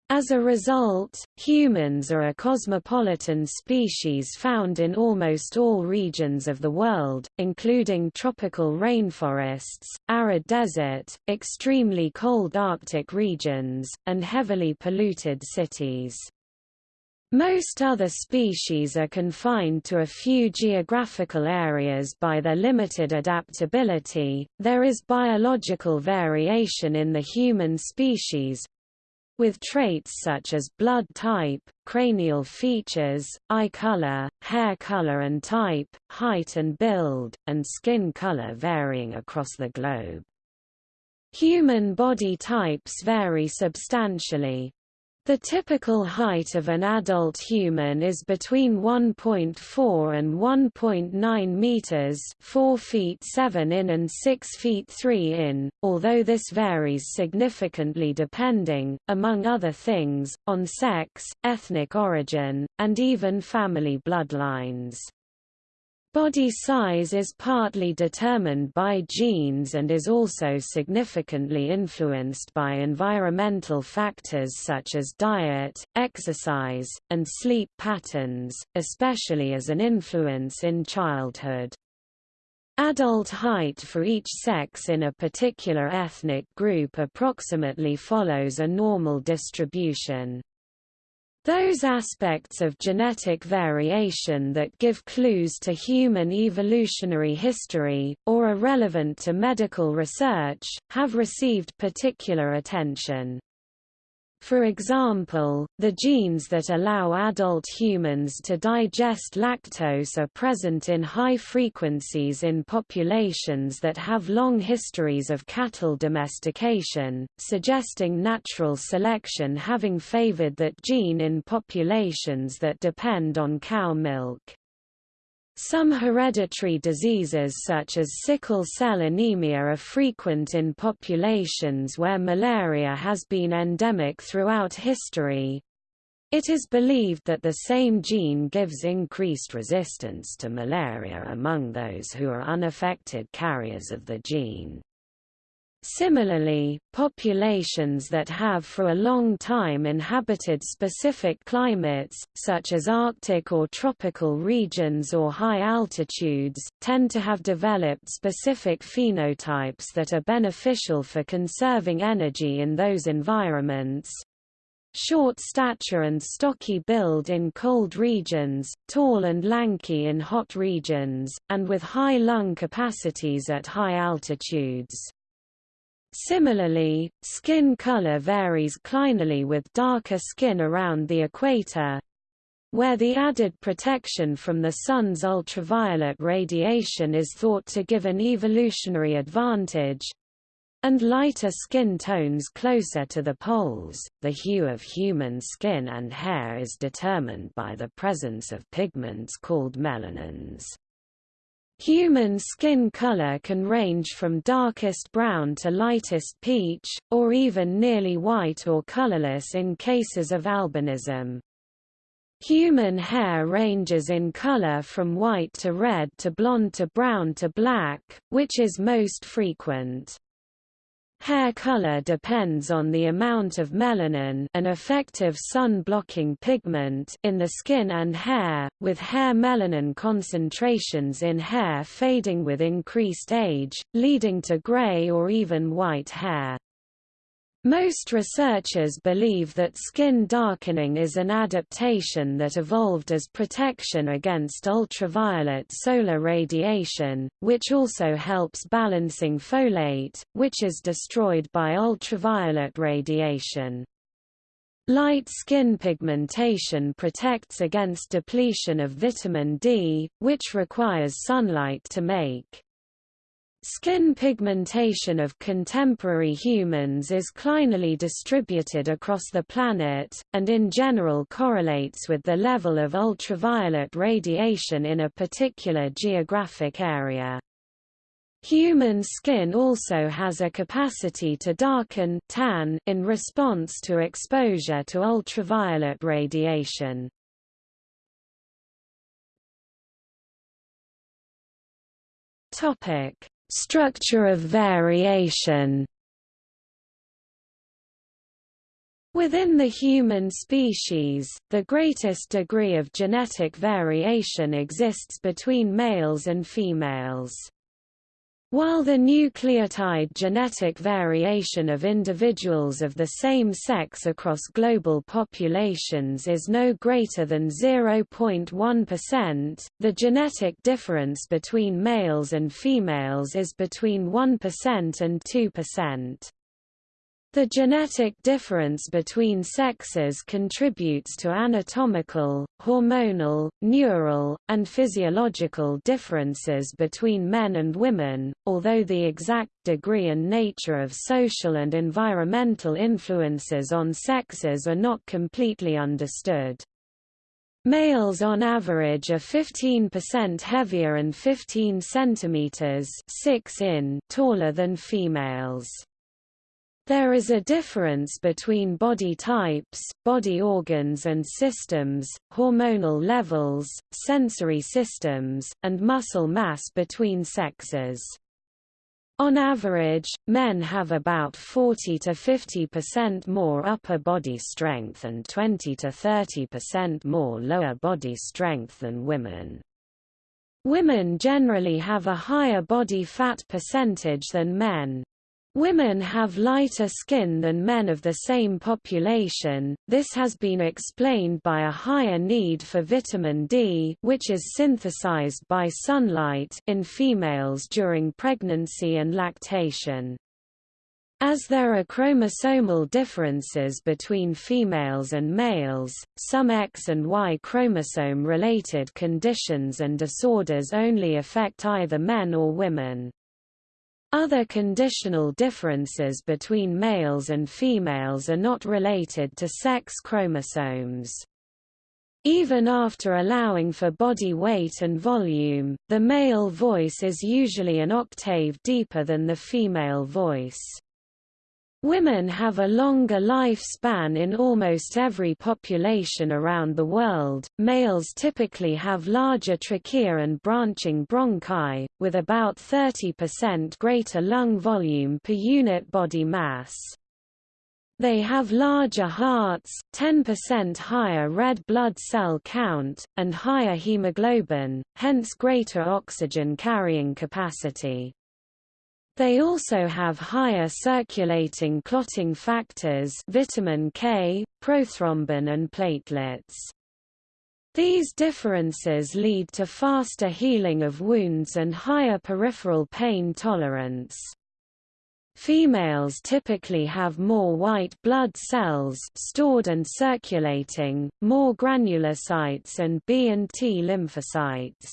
As a result, humans are a cosmopolitan species found in almost all regions of the world, including tropical rainforests, arid desert, extremely cold Arctic regions, and heavily polluted cities. Most other species are confined to a few geographical areas by their limited adaptability. There is biological variation in the human species, with traits such as blood type, cranial features, eye color, hair color and type, height and build, and skin color varying across the globe. Human body types vary substantially, the typical height of an adult human is between 1.4 and 1.9 meters, 4 feet 7 in and 6 feet 3 in, although this varies significantly depending, among other things, on sex, ethnic origin, and even family bloodlines. Body size is partly determined by genes and is also significantly influenced by environmental factors such as diet, exercise, and sleep patterns, especially as an influence in childhood. Adult height for each sex in a particular ethnic group approximately follows a normal distribution. Those aspects of genetic variation that give clues to human evolutionary history, or are relevant to medical research, have received particular attention. For example, the genes that allow adult humans to digest lactose are present in high frequencies in populations that have long histories of cattle domestication, suggesting natural selection having favored that gene in populations that depend on cow milk. Some hereditary diseases such as sickle cell anemia are frequent in populations where malaria has been endemic throughout history. It is believed that the same gene gives increased resistance to malaria among those who are unaffected carriers of the gene. Similarly, populations that have for a long time inhabited specific climates, such as Arctic or tropical regions or high altitudes, tend to have developed specific phenotypes that are beneficial for conserving energy in those environments. Short stature and stocky build in cold regions, tall and lanky in hot regions, and with high lung capacities at high altitudes. Similarly, skin color varies clinally with darker skin around the equator, where the added protection from the sun's ultraviolet radiation is thought to give an evolutionary advantage, and lighter skin tones closer to the poles. The hue of human skin and hair is determined by the presence of pigments called melanins. Human skin color can range from darkest brown to lightest peach, or even nearly white or colorless in cases of albinism. Human hair ranges in color from white to red to blonde to brown to black, which is most frequent. Hair color depends on the amount of melanin an effective sun-blocking pigment in the skin and hair, with hair melanin concentrations in hair fading with increased age, leading to gray or even white hair. Most researchers believe that skin darkening is an adaptation that evolved as protection against ultraviolet solar radiation, which also helps balancing folate, which is destroyed by ultraviolet radiation. Light skin pigmentation protects against depletion of vitamin D, which requires sunlight to make. Skin pigmentation of contemporary humans is clinally distributed across the planet, and in general correlates with the level of ultraviolet radiation in a particular geographic area. Human skin also has a capacity to darken tan in response to exposure to ultraviolet radiation. Topic: Structure of variation Within the human species, the greatest degree of genetic variation exists between males and females. While the nucleotide genetic variation of individuals of the same sex across global populations is no greater than 0.1%, the genetic difference between males and females is between 1% and 2%. The genetic difference between sexes contributes to anatomical, hormonal, neural, and physiological differences between men and women, although the exact degree and nature of social and environmental influences on sexes are not completely understood. Males on average are 15% heavier and 15 cm 6 in taller than females. There is a difference between body types, body organs and systems, hormonal levels, sensory systems, and muscle mass between sexes. On average, men have about 40 to 50% more upper body strength and 20 to 30% more lower body strength than women. Women generally have a higher body fat percentage than men. Women have lighter skin than men of the same population, this has been explained by a higher need for vitamin D which is synthesized by sunlight in females during pregnancy and lactation. As there are chromosomal differences between females and males, some X and Y chromosome-related conditions and disorders only affect either men or women. Other conditional differences between males and females are not related to sex chromosomes. Even after allowing for body weight and volume, the male voice is usually an octave deeper than the female voice. Women have a longer lifespan in almost every population around the world. Males typically have larger trachea and branching bronchi, with about 30% greater lung volume per unit body mass. They have larger hearts, 10% higher red blood cell count, and higher hemoglobin, hence greater oxygen carrying capacity. They also have higher circulating clotting factors vitamin K, prothrombin and platelets. These differences lead to faster healing of wounds and higher peripheral pain tolerance. Females typically have more white blood cells stored and circulating, more granulocytes and B and T lymphocytes.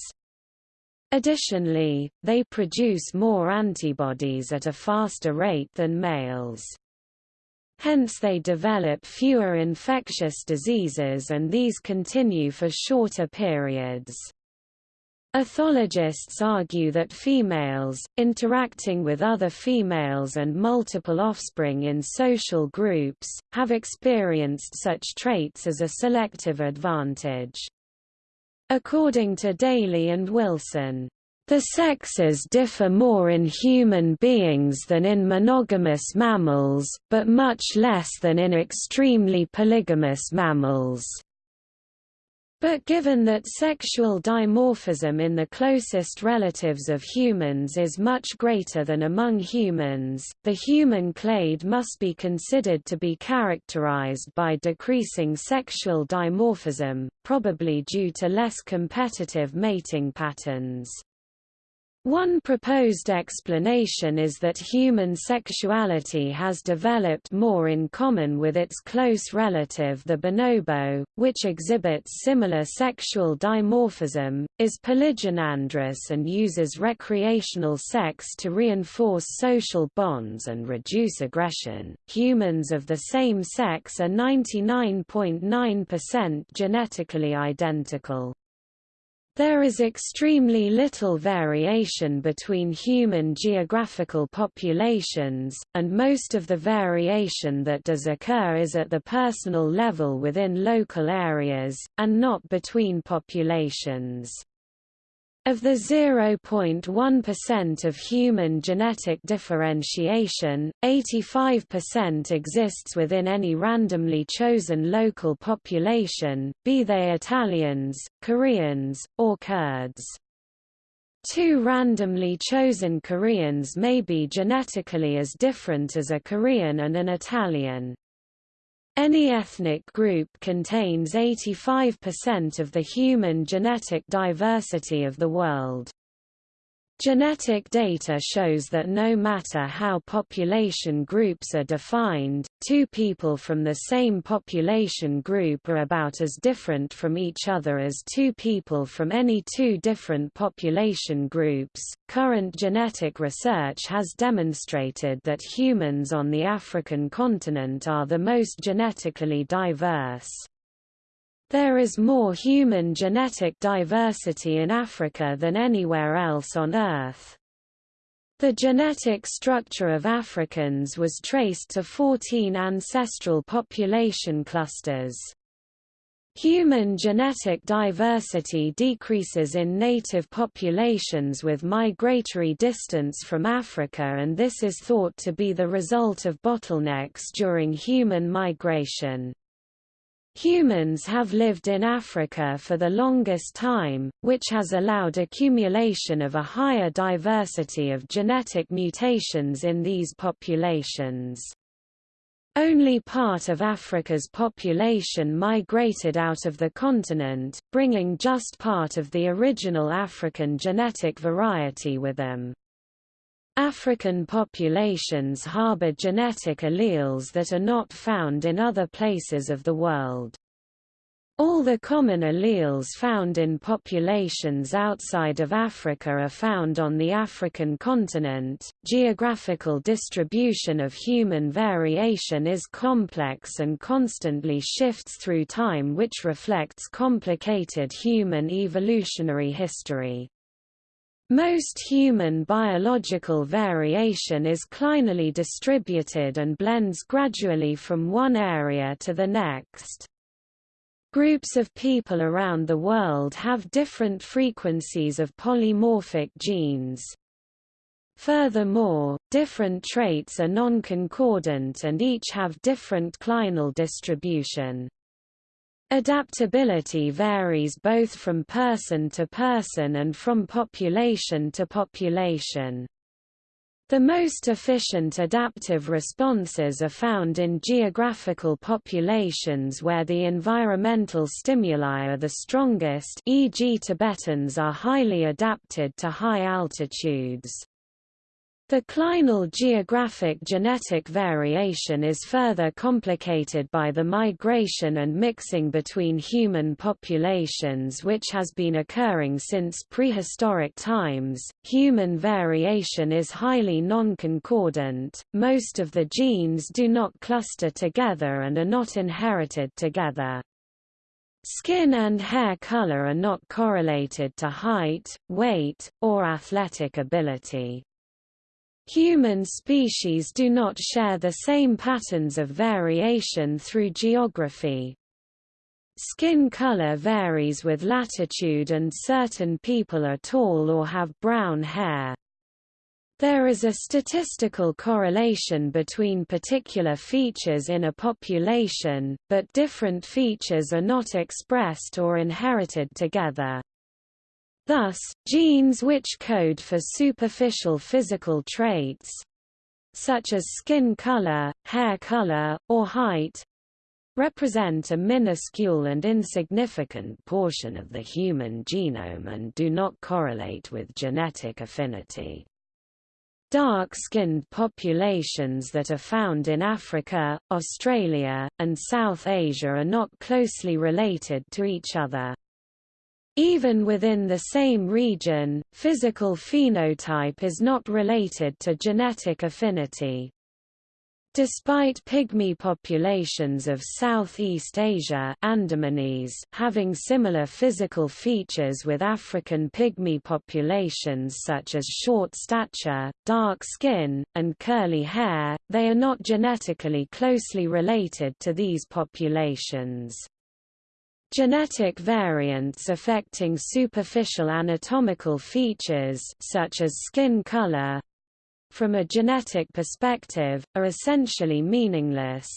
Additionally, they produce more antibodies at a faster rate than males. Hence they develop fewer infectious diseases and these continue for shorter periods. Ethologists argue that females, interacting with other females and multiple offspring in social groups, have experienced such traits as a selective advantage. According to Daly and Wilson, the sexes differ more in human beings than in monogamous mammals, but much less than in extremely polygamous mammals. But given that sexual dimorphism in the closest relatives of humans is much greater than among humans, the human clade must be considered to be characterized by decreasing sexual dimorphism, probably due to less competitive mating patterns. One proposed explanation is that human sexuality has developed more in common with its close relative the bonobo, which exhibits similar sexual dimorphism, is polygynandrous and uses recreational sex to reinforce social bonds and reduce aggression. Humans of the same sex are 99.9% .9 genetically identical. There is extremely little variation between human geographical populations, and most of the variation that does occur is at the personal level within local areas, and not between populations. Of the 0.1% of human genetic differentiation, 85% exists within any randomly chosen local population, be they Italians, Koreans, or Kurds. Two randomly chosen Koreans may be genetically as different as a Korean and an Italian. Any ethnic group contains 85% of the human genetic diversity of the world. Genetic data shows that no matter how population groups are defined, two people from the same population group are about as different from each other as two people from any two different population groups. Current genetic research has demonstrated that humans on the African continent are the most genetically diverse. There is more human genetic diversity in Africa than anywhere else on Earth. The genetic structure of Africans was traced to 14 ancestral population clusters. Human genetic diversity decreases in native populations with migratory distance from Africa and this is thought to be the result of bottlenecks during human migration. Humans have lived in Africa for the longest time, which has allowed accumulation of a higher diversity of genetic mutations in these populations. Only part of Africa's population migrated out of the continent, bringing just part of the original African genetic variety with them. African populations harbor genetic alleles that are not found in other places of the world. All the common alleles found in populations outside of Africa are found on the African continent. Geographical distribution of human variation is complex and constantly shifts through time, which reflects complicated human evolutionary history. Most human biological variation is clinally distributed and blends gradually from one area to the next. Groups of people around the world have different frequencies of polymorphic genes. Furthermore, different traits are non-concordant and each have different clinal distribution. Adaptability varies both from person to person and from population to population. The most efficient adaptive responses are found in geographical populations where the environmental stimuli are the strongest e.g. Tibetans are highly adapted to high altitudes. The clinal geographic genetic variation is further complicated by the migration and mixing between human populations which has been occurring since prehistoric times. Human variation is highly non-concordant, most of the genes do not cluster together and are not inherited together. Skin and hair color are not correlated to height, weight, or athletic ability. Human species do not share the same patterns of variation through geography. Skin color varies with latitude and certain people are tall or have brown hair. There is a statistical correlation between particular features in a population, but different features are not expressed or inherited together. Thus, genes which code for superficial physical traits such as skin color, hair color, or height represent a minuscule and insignificant portion of the human genome and do not correlate with genetic affinity. Dark-skinned populations that are found in Africa, Australia, and South Asia are not closely related to each other. Even within the same region, physical phenotype is not related to genetic affinity. Despite pygmy populations of Southeast Asia Andamanese having similar physical features with African pygmy populations such as short stature, dark skin, and curly hair, they are not genetically closely related to these populations. Genetic variants affecting superficial anatomical features such as skin color from a genetic perspective, are essentially meaningless.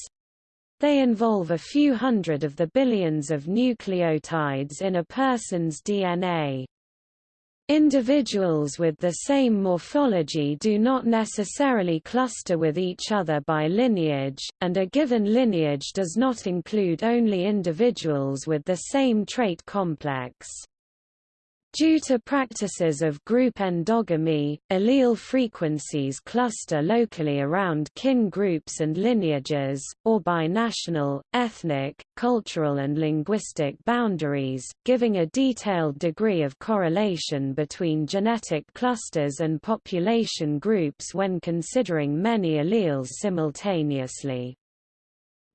They involve a few hundred of the billions of nucleotides in a person's DNA. Individuals with the same morphology do not necessarily cluster with each other by lineage, and a given lineage does not include only individuals with the same trait complex. Due to practices of group endogamy, allele frequencies cluster locally around kin groups and lineages, or by national, ethnic, cultural and linguistic boundaries, giving a detailed degree of correlation between genetic clusters and population groups when considering many alleles simultaneously.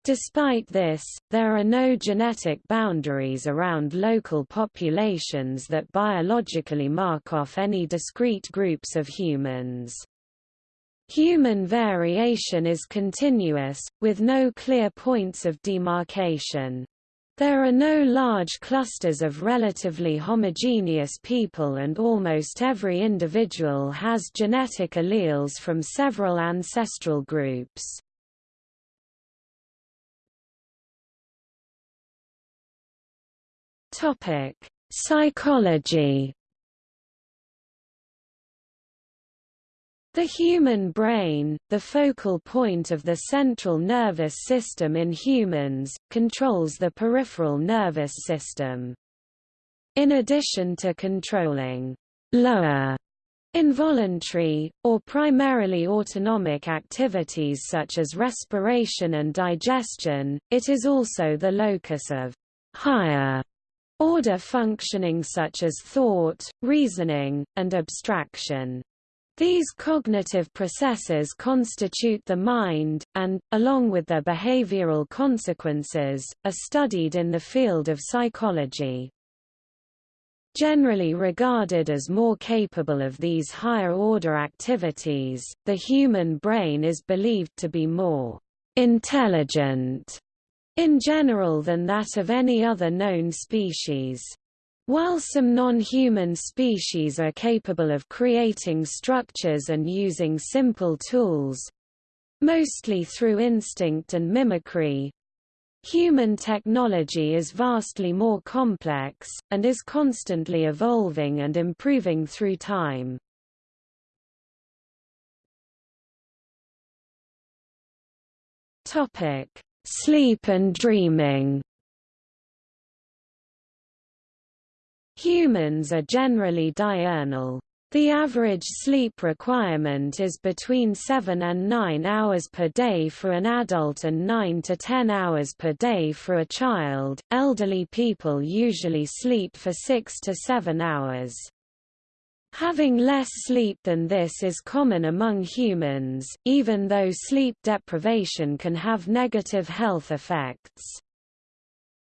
Despite this, there are no genetic boundaries around local populations that biologically mark off any discrete groups of humans. Human variation is continuous, with no clear points of demarcation. There are no large clusters of relatively homogeneous people and almost every individual has genetic alleles from several ancestral groups. Topic: Psychology. The human brain, the focal point of the central nervous system in humans, controls the peripheral nervous system. In addition to controlling lower involuntary, or primarily autonomic activities such as respiration and digestion, it is also the locus of higher order functioning such as thought, reasoning, and abstraction. These cognitive processes constitute the mind, and, along with their behavioral consequences, are studied in the field of psychology. Generally regarded as more capable of these higher-order activities, the human brain is believed to be more intelligent in general than that of any other known species. While some non-human species are capable of creating structures and using simple tools—mostly through instinct and mimicry, Human technology is vastly more complex, and is constantly evolving and improving through time. Sleep and dreaming Humans are generally diurnal. The average sleep requirement is between 7 and 9 hours per day for an adult and 9 to 10 hours per day for a child. Elderly people usually sleep for 6 to 7 hours. Having less sleep than this is common among humans, even though sleep deprivation can have negative health effects.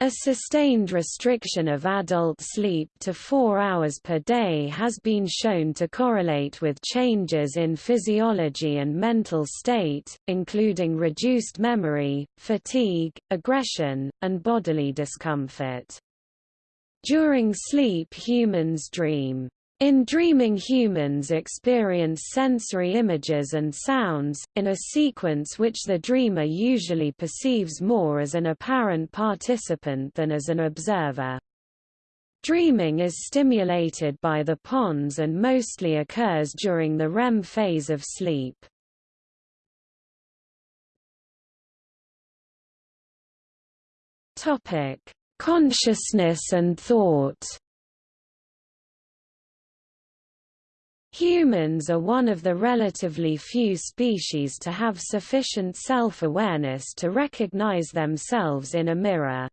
A sustained restriction of adult sleep to four hours per day has been shown to correlate with changes in physiology and mental state, including reduced memory, fatigue, aggression, and bodily discomfort. During sleep humans dream. In dreaming humans experience sensory images and sounds, in a sequence which the dreamer usually perceives more as an apparent participant than as an observer. Dreaming is stimulated by the pons and mostly occurs during the REM phase of sleep. Consciousness and thought Humans are one of the relatively few species to have sufficient self-awareness to recognize themselves in a mirror.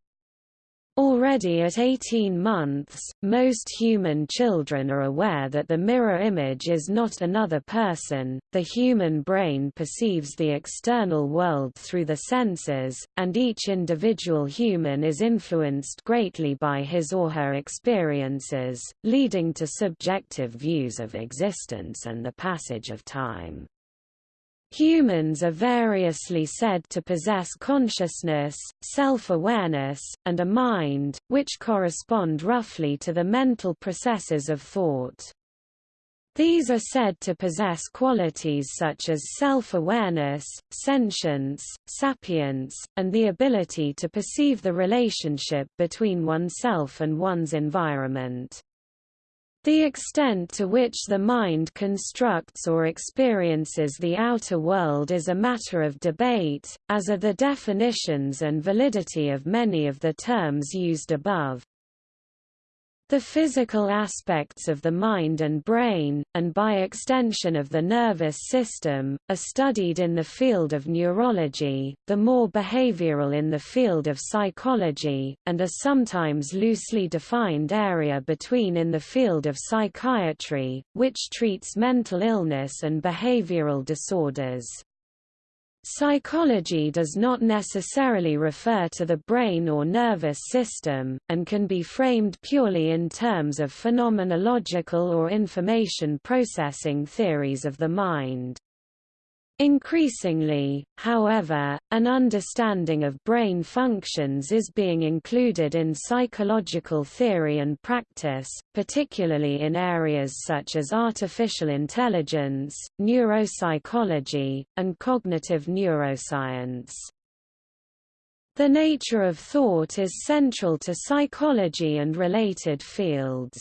Already at 18 months, most human children are aware that the mirror image is not another person. The human brain perceives the external world through the senses, and each individual human is influenced greatly by his or her experiences, leading to subjective views of existence and the passage of time. Humans are variously said to possess consciousness, self-awareness, and a mind, which correspond roughly to the mental processes of thought. These are said to possess qualities such as self-awareness, sentience, sapience, and the ability to perceive the relationship between oneself and one's environment. The extent to which the mind constructs or experiences the outer world is a matter of debate, as are the definitions and validity of many of the terms used above. The physical aspects of the mind and brain, and by extension of the nervous system, are studied in the field of neurology, the more behavioral in the field of psychology, and a sometimes loosely defined area between in the field of psychiatry, which treats mental illness and behavioral disorders. Psychology does not necessarily refer to the brain or nervous system, and can be framed purely in terms of phenomenological or information processing theories of the mind. Increasingly, however, an understanding of brain functions is being included in psychological theory and practice, particularly in areas such as artificial intelligence, neuropsychology, and cognitive neuroscience. The nature of thought is central to psychology and related fields.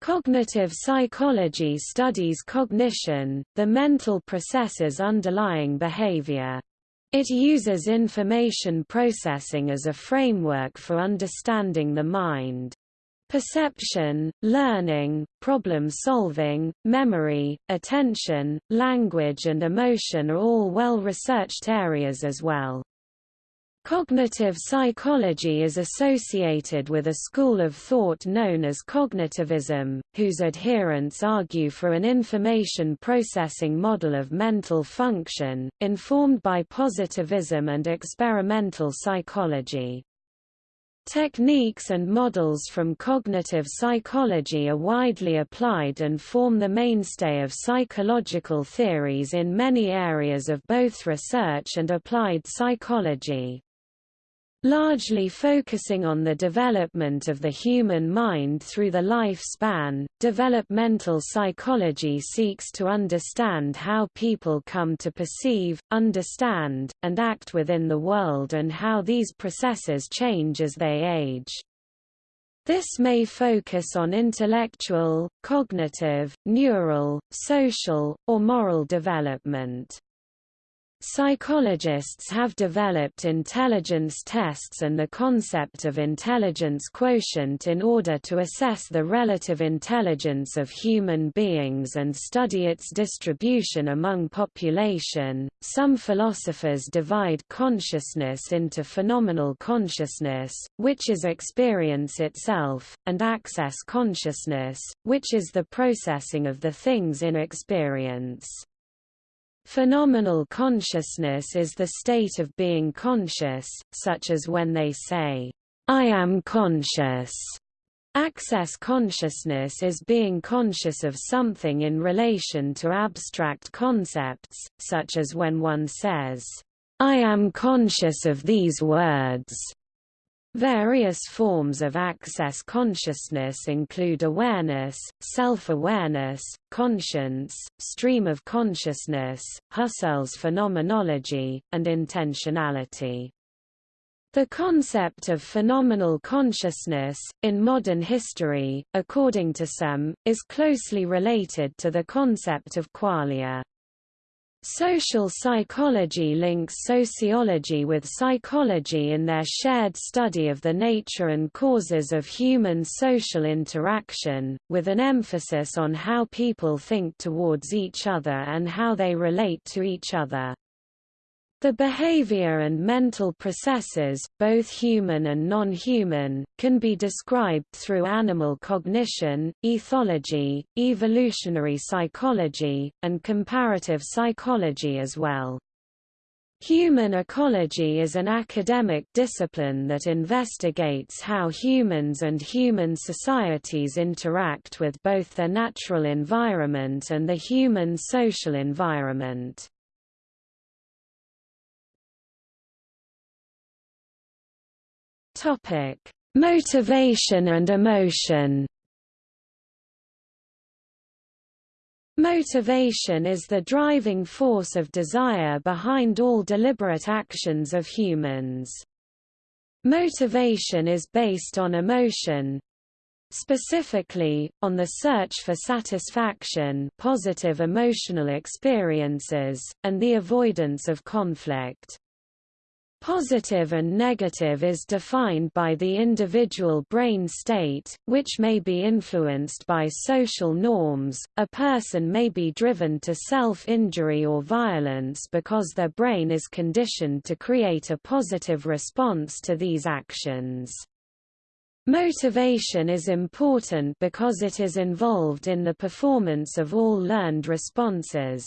Cognitive psychology studies cognition, the mental processes underlying behavior. It uses information processing as a framework for understanding the mind. Perception, learning, problem-solving, memory, attention, language and emotion are all well-researched areas as well. Cognitive psychology is associated with a school of thought known as cognitivism, whose adherents argue for an information processing model of mental function, informed by positivism and experimental psychology. Techniques and models from cognitive psychology are widely applied and form the mainstay of psychological theories in many areas of both research and applied psychology. Largely focusing on the development of the human mind through the lifespan, developmental psychology seeks to understand how people come to perceive, understand, and act within the world and how these processes change as they age. This may focus on intellectual, cognitive, neural, social, or moral development. Psychologists have developed intelligence tests and the concept of intelligence quotient in order to assess the relative intelligence of human beings and study its distribution among population. Some philosophers divide consciousness into phenomenal consciousness, which is experience itself, and access consciousness, which is the processing of the things in experience. Phenomenal consciousness is the state of being conscious, such as when they say, I am conscious. Access consciousness is being conscious of something in relation to abstract concepts, such as when one says, I am conscious of these words. Various forms of access consciousness include awareness, self-awareness, conscience, stream of consciousness, Husserl's phenomenology, and intentionality. The concept of phenomenal consciousness, in modern history, according to some, is closely related to the concept of qualia. Social psychology links sociology with psychology in their shared study of the nature and causes of human social interaction, with an emphasis on how people think towards each other and how they relate to each other. The behavior and mental processes, both human and non-human, can be described through animal cognition, ethology, evolutionary psychology, and comparative psychology as well. Human ecology is an academic discipline that investigates how humans and human societies interact with both their natural environment and the human social environment. Topic: Motivation and emotion. Motivation is the driving force of desire behind all deliberate actions of humans. Motivation is based on emotion, specifically, on the search for satisfaction positive emotional experiences, and the avoidance of conflict. Positive and negative is defined by the individual brain state, which may be influenced by social norms. A person may be driven to self-injury or violence because their brain is conditioned to create a positive response to these actions. Motivation is important because it is involved in the performance of all learned responses.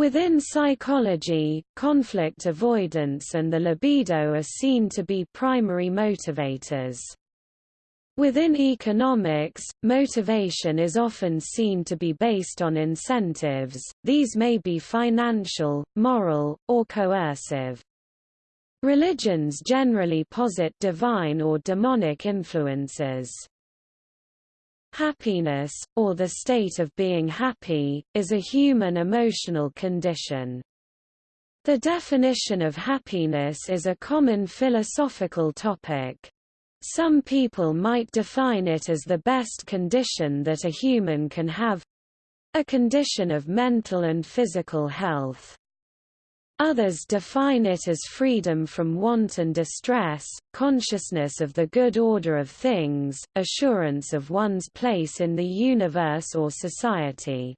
Within psychology, conflict avoidance and the libido are seen to be primary motivators. Within economics, motivation is often seen to be based on incentives, these may be financial, moral, or coercive. Religions generally posit divine or demonic influences. Happiness, or the state of being happy, is a human emotional condition. The definition of happiness is a common philosophical topic. Some people might define it as the best condition that a human can have—a condition of mental and physical health. Others define it as freedom from want and distress, consciousness of the good order of things, assurance of one's place in the universe or society.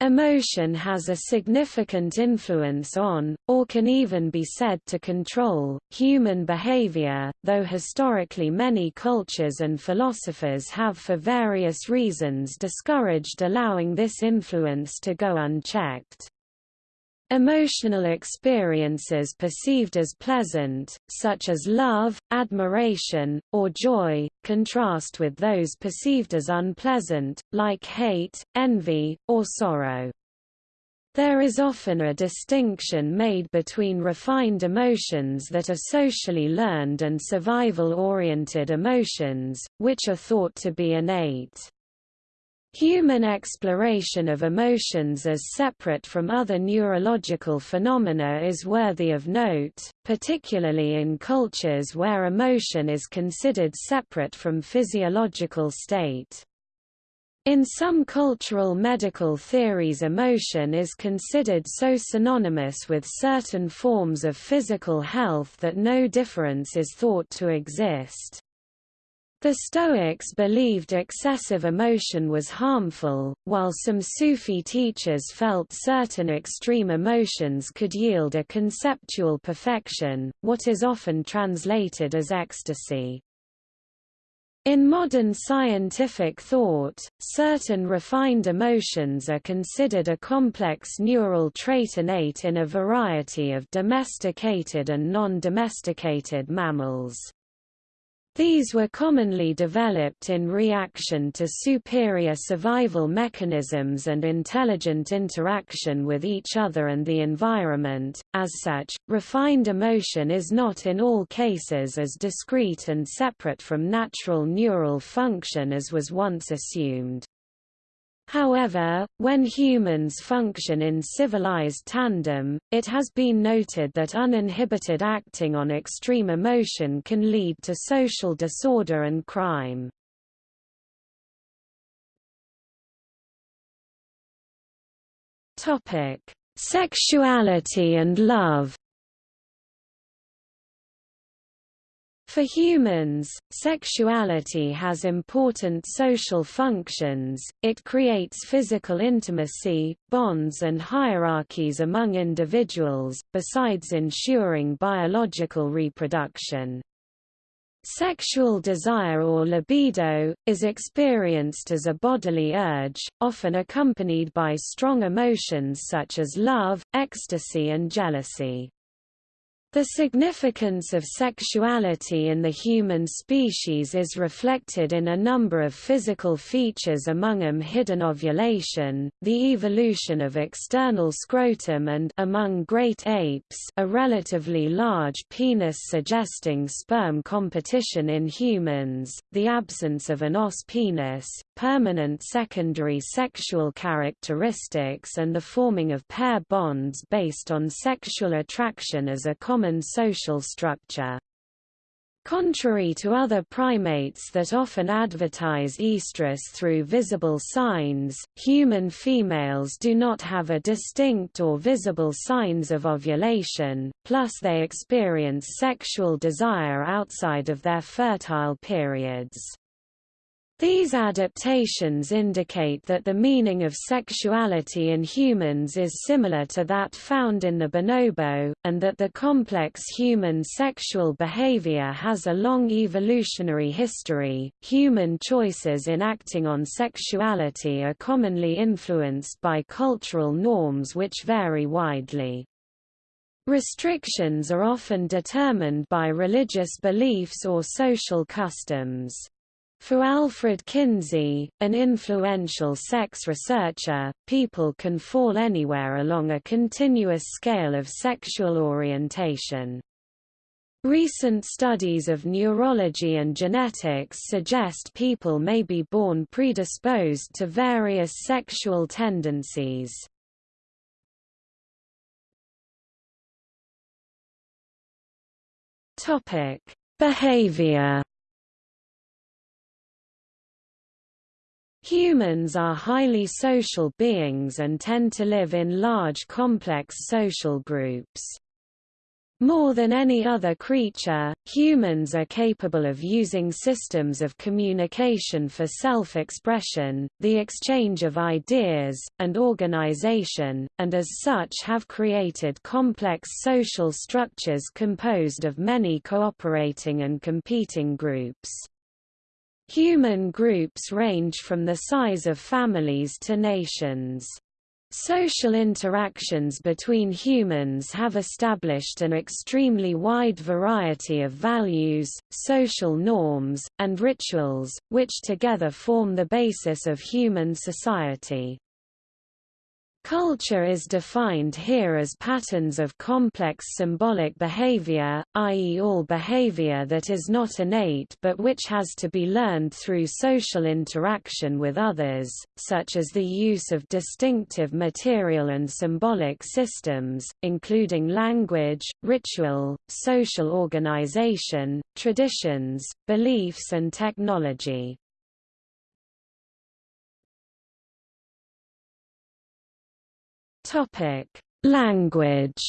Emotion has a significant influence on, or can even be said to control, human behavior, though historically many cultures and philosophers have for various reasons discouraged allowing this influence to go unchecked. Emotional experiences perceived as pleasant, such as love, admiration, or joy, contrast with those perceived as unpleasant, like hate, envy, or sorrow. There is often a distinction made between refined emotions that are socially learned and survival-oriented emotions, which are thought to be innate. Human exploration of emotions as separate from other neurological phenomena is worthy of note, particularly in cultures where emotion is considered separate from physiological state. In some cultural medical theories emotion is considered so synonymous with certain forms of physical health that no difference is thought to exist. The Stoics believed excessive emotion was harmful, while some Sufi teachers felt certain extreme emotions could yield a conceptual perfection, what is often translated as ecstasy. In modern scientific thought, certain refined emotions are considered a complex neural trait innate in a variety of domesticated and non-domesticated mammals. These were commonly developed in reaction to superior survival mechanisms and intelligent interaction with each other and the environment. As such, refined emotion is not in all cases as discrete and separate from natural neural function as was once assumed. However, when humans function in civilized tandem, it has been noted that uninhibited acting on extreme emotion can lead to social disorder and crime. Topic: Sexuality and love For humans, sexuality has important social functions, it creates physical intimacy, bonds and hierarchies among individuals, besides ensuring biological reproduction. Sexual desire or libido, is experienced as a bodily urge, often accompanied by strong emotions such as love, ecstasy and jealousy. The significance of sexuality in the human species is reflected in a number of physical features among them hidden ovulation, the evolution of external scrotum and among great apes a relatively large penis suggesting sperm competition in humans, the absence of an os penis, permanent secondary sexual characteristics and the forming of pair bonds based on sexual attraction as a common common social structure. Contrary to other primates that often advertise estrus through visible signs, human females do not have a distinct or visible signs of ovulation, plus they experience sexual desire outside of their fertile periods. These adaptations indicate that the meaning of sexuality in humans is similar to that found in the bonobo, and that the complex human sexual behavior has a long evolutionary history. Human choices in acting on sexuality are commonly influenced by cultural norms which vary widely. Restrictions are often determined by religious beliefs or social customs. For Alfred Kinsey, an influential sex researcher, people can fall anywhere along a continuous scale of sexual orientation. Recent studies of neurology and genetics suggest people may be born predisposed to various sexual tendencies. Behavior Humans are highly social beings and tend to live in large complex social groups. More than any other creature, humans are capable of using systems of communication for self-expression, the exchange of ideas, and organization, and as such have created complex social structures composed of many cooperating and competing groups. Human groups range from the size of families to nations. Social interactions between humans have established an extremely wide variety of values, social norms, and rituals, which together form the basis of human society. Culture is defined here as patterns of complex symbolic behavior, i.e. all behavior that is not innate but which has to be learned through social interaction with others, such as the use of distinctive material and symbolic systems, including language, ritual, social organization, traditions, beliefs and technology. Topic: Language.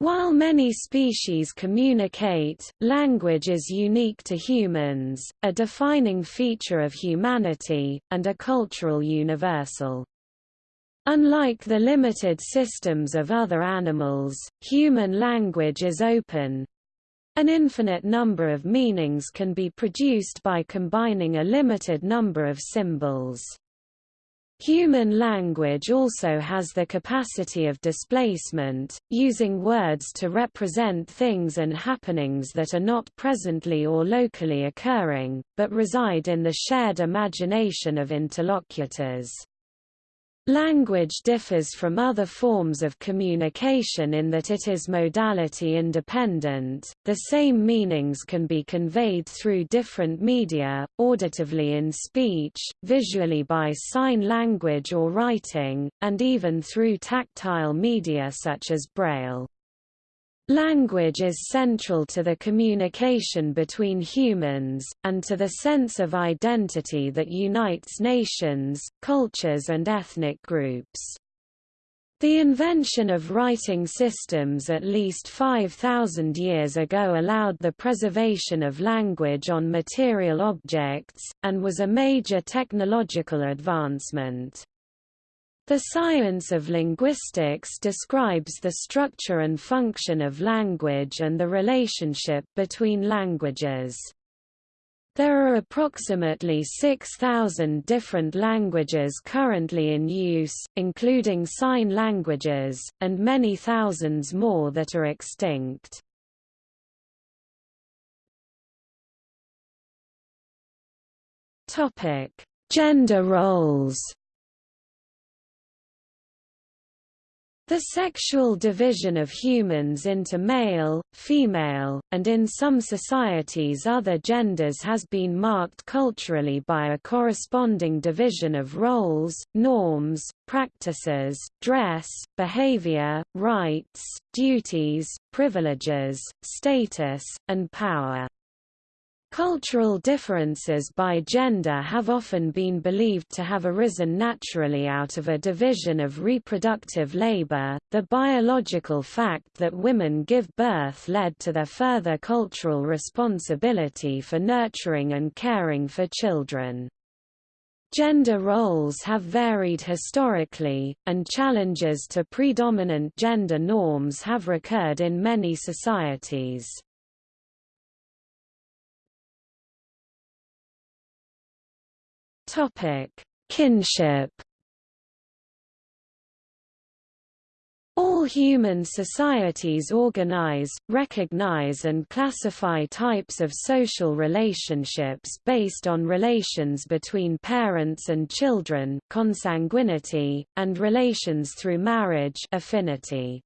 While many species communicate, language is unique to humans, a defining feature of humanity, and a cultural universal. Unlike the limited systems of other animals, human language is open. An infinite number of meanings can be produced by combining a limited number of symbols. Human language also has the capacity of displacement, using words to represent things and happenings that are not presently or locally occurring, but reside in the shared imagination of interlocutors. Language differs from other forms of communication in that it is modality independent. The same meanings can be conveyed through different media, auditively in speech, visually by sign language or writing, and even through tactile media such as Braille. Language is central to the communication between humans, and to the sense of identity that unites nations, cultures and ethnic groups. The invention of writing systems at least 5,000 years ago allowed the preservation of language on material objects, and was a major technological advancement. The science of linguistics describes the structure and function of language and the relationship between languages. There are approximately 6,000 different languages currently in use, including sign languages, and many thousands more that are extinct. Gender roles The sexual division of humans into male, female, and in some societies other genders has been marked culturally by a corresponding division of roles, norms, practices, dress, behavior, rights, duties, privileges, status, and power. Cultural differences by gender have often been believed to have arisen naturally out of a division of reproductive labor. The biological fact that women give birth led to their further cultural responsibility for nurturing and caring for children. Gender roles have varied historically, and challenges to predominant gender norms have recurred in many societies. Topic: Kinship. All human societies organize, recognize and classify types of social relationships based on relations between parents and children consanguinity, and relations through marriage affinity.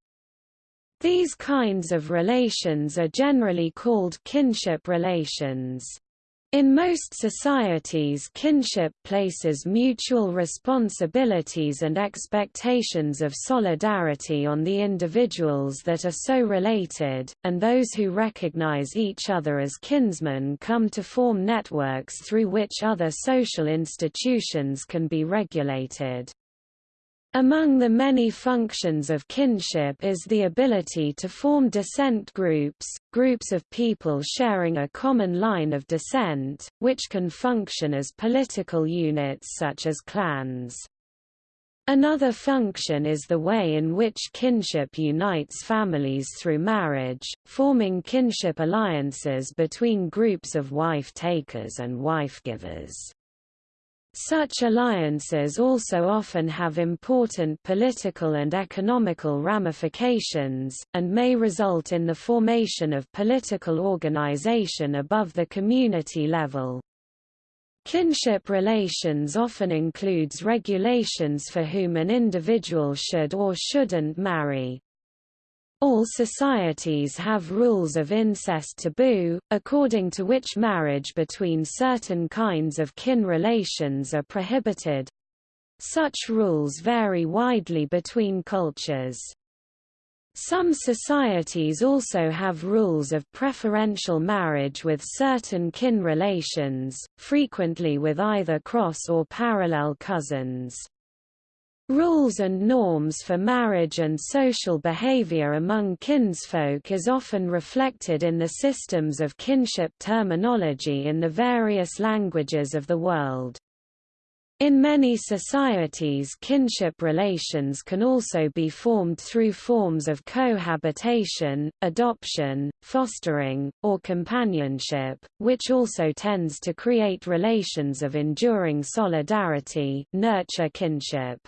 These kinds of relations are generally called kinship relations. In most societies kinship places mutual responsibilities and expectations of solidarity on the individuals that are so related, and those who recognize each other as kinsmen come to form networks through which other social institutions can be regulated. Among the many functions of kinship is the ability to form descent groups, groups of people sharing a common line of descent, which can function as political units such as clans. Another function is the way in which kinship unites families through marriage, forming kinship alliances between groups of wife-takers and wife-givers. Such alliances also often have important political and economical ramifications, and may result in the formation of political organization above the community level. Kinship relations often includes regulations for whom an individual should or shouldn't marry. All societies have rules of incest taboo, according to which marriage between certain kinds of kin relations are prohibited. Such rules vary widely between cultures. Some societies also have rules of preferential marriage with certain kin relations, frequently with either cross or parallel cousins. Rules and norms for marriage and social behavior among kinsfolk is often reflected in the systems of kinship terminology in the various languages of the world. In many societies kinship relations can also be formed through forms of cohabitation, adoption, fostering, or companionship, which also tends to create relations of enduring solidarity nurture kinship.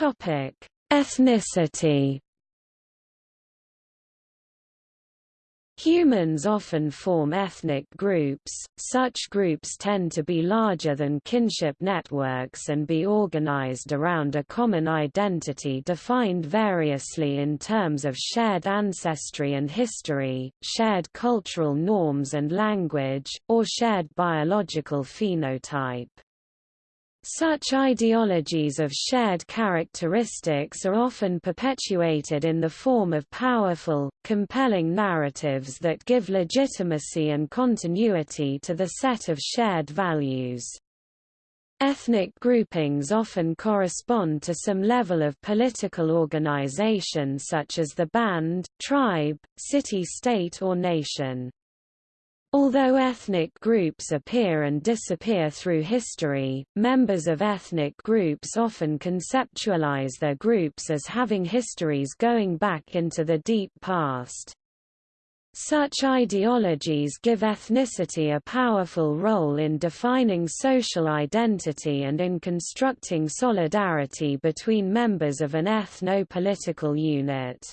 Topic: Ethnicity. Humans often form ethnic groups, such groups tend to be larger than kinship networks and be organized around a common identity defined variously in terms of shared ancestry and history, shared cultural norms and language, or shared biological phenotype. Such ideologies of shared characteristics are often perpetuated in the form of powerful, compelling narratives that give legitimacy and continuity to the set of shared values. Ethnic groupings often correspond to some level of political organization such as the band, tribe, city-state or nation. Although ethnic groups appear and disappear through history, members of ethnic groups often conceptualize their groups as having histories going back into the deep past. Such ideologies give ethnicity a powerful role in defining social identity and in constructing solidarity between members of an ethno-political unit.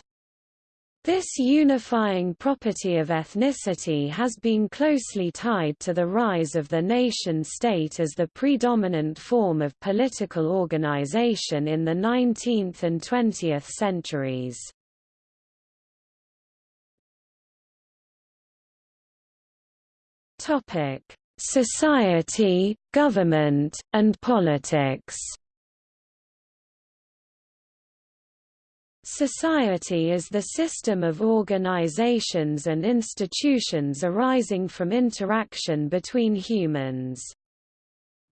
This unifying property of ethnicity has been closely tied to the rise of the nation-state as the predominant form of political organization in the 19th and 20th centuries. Society, government, and politics Society is the system of organizations and institutions arising from interaction between humans.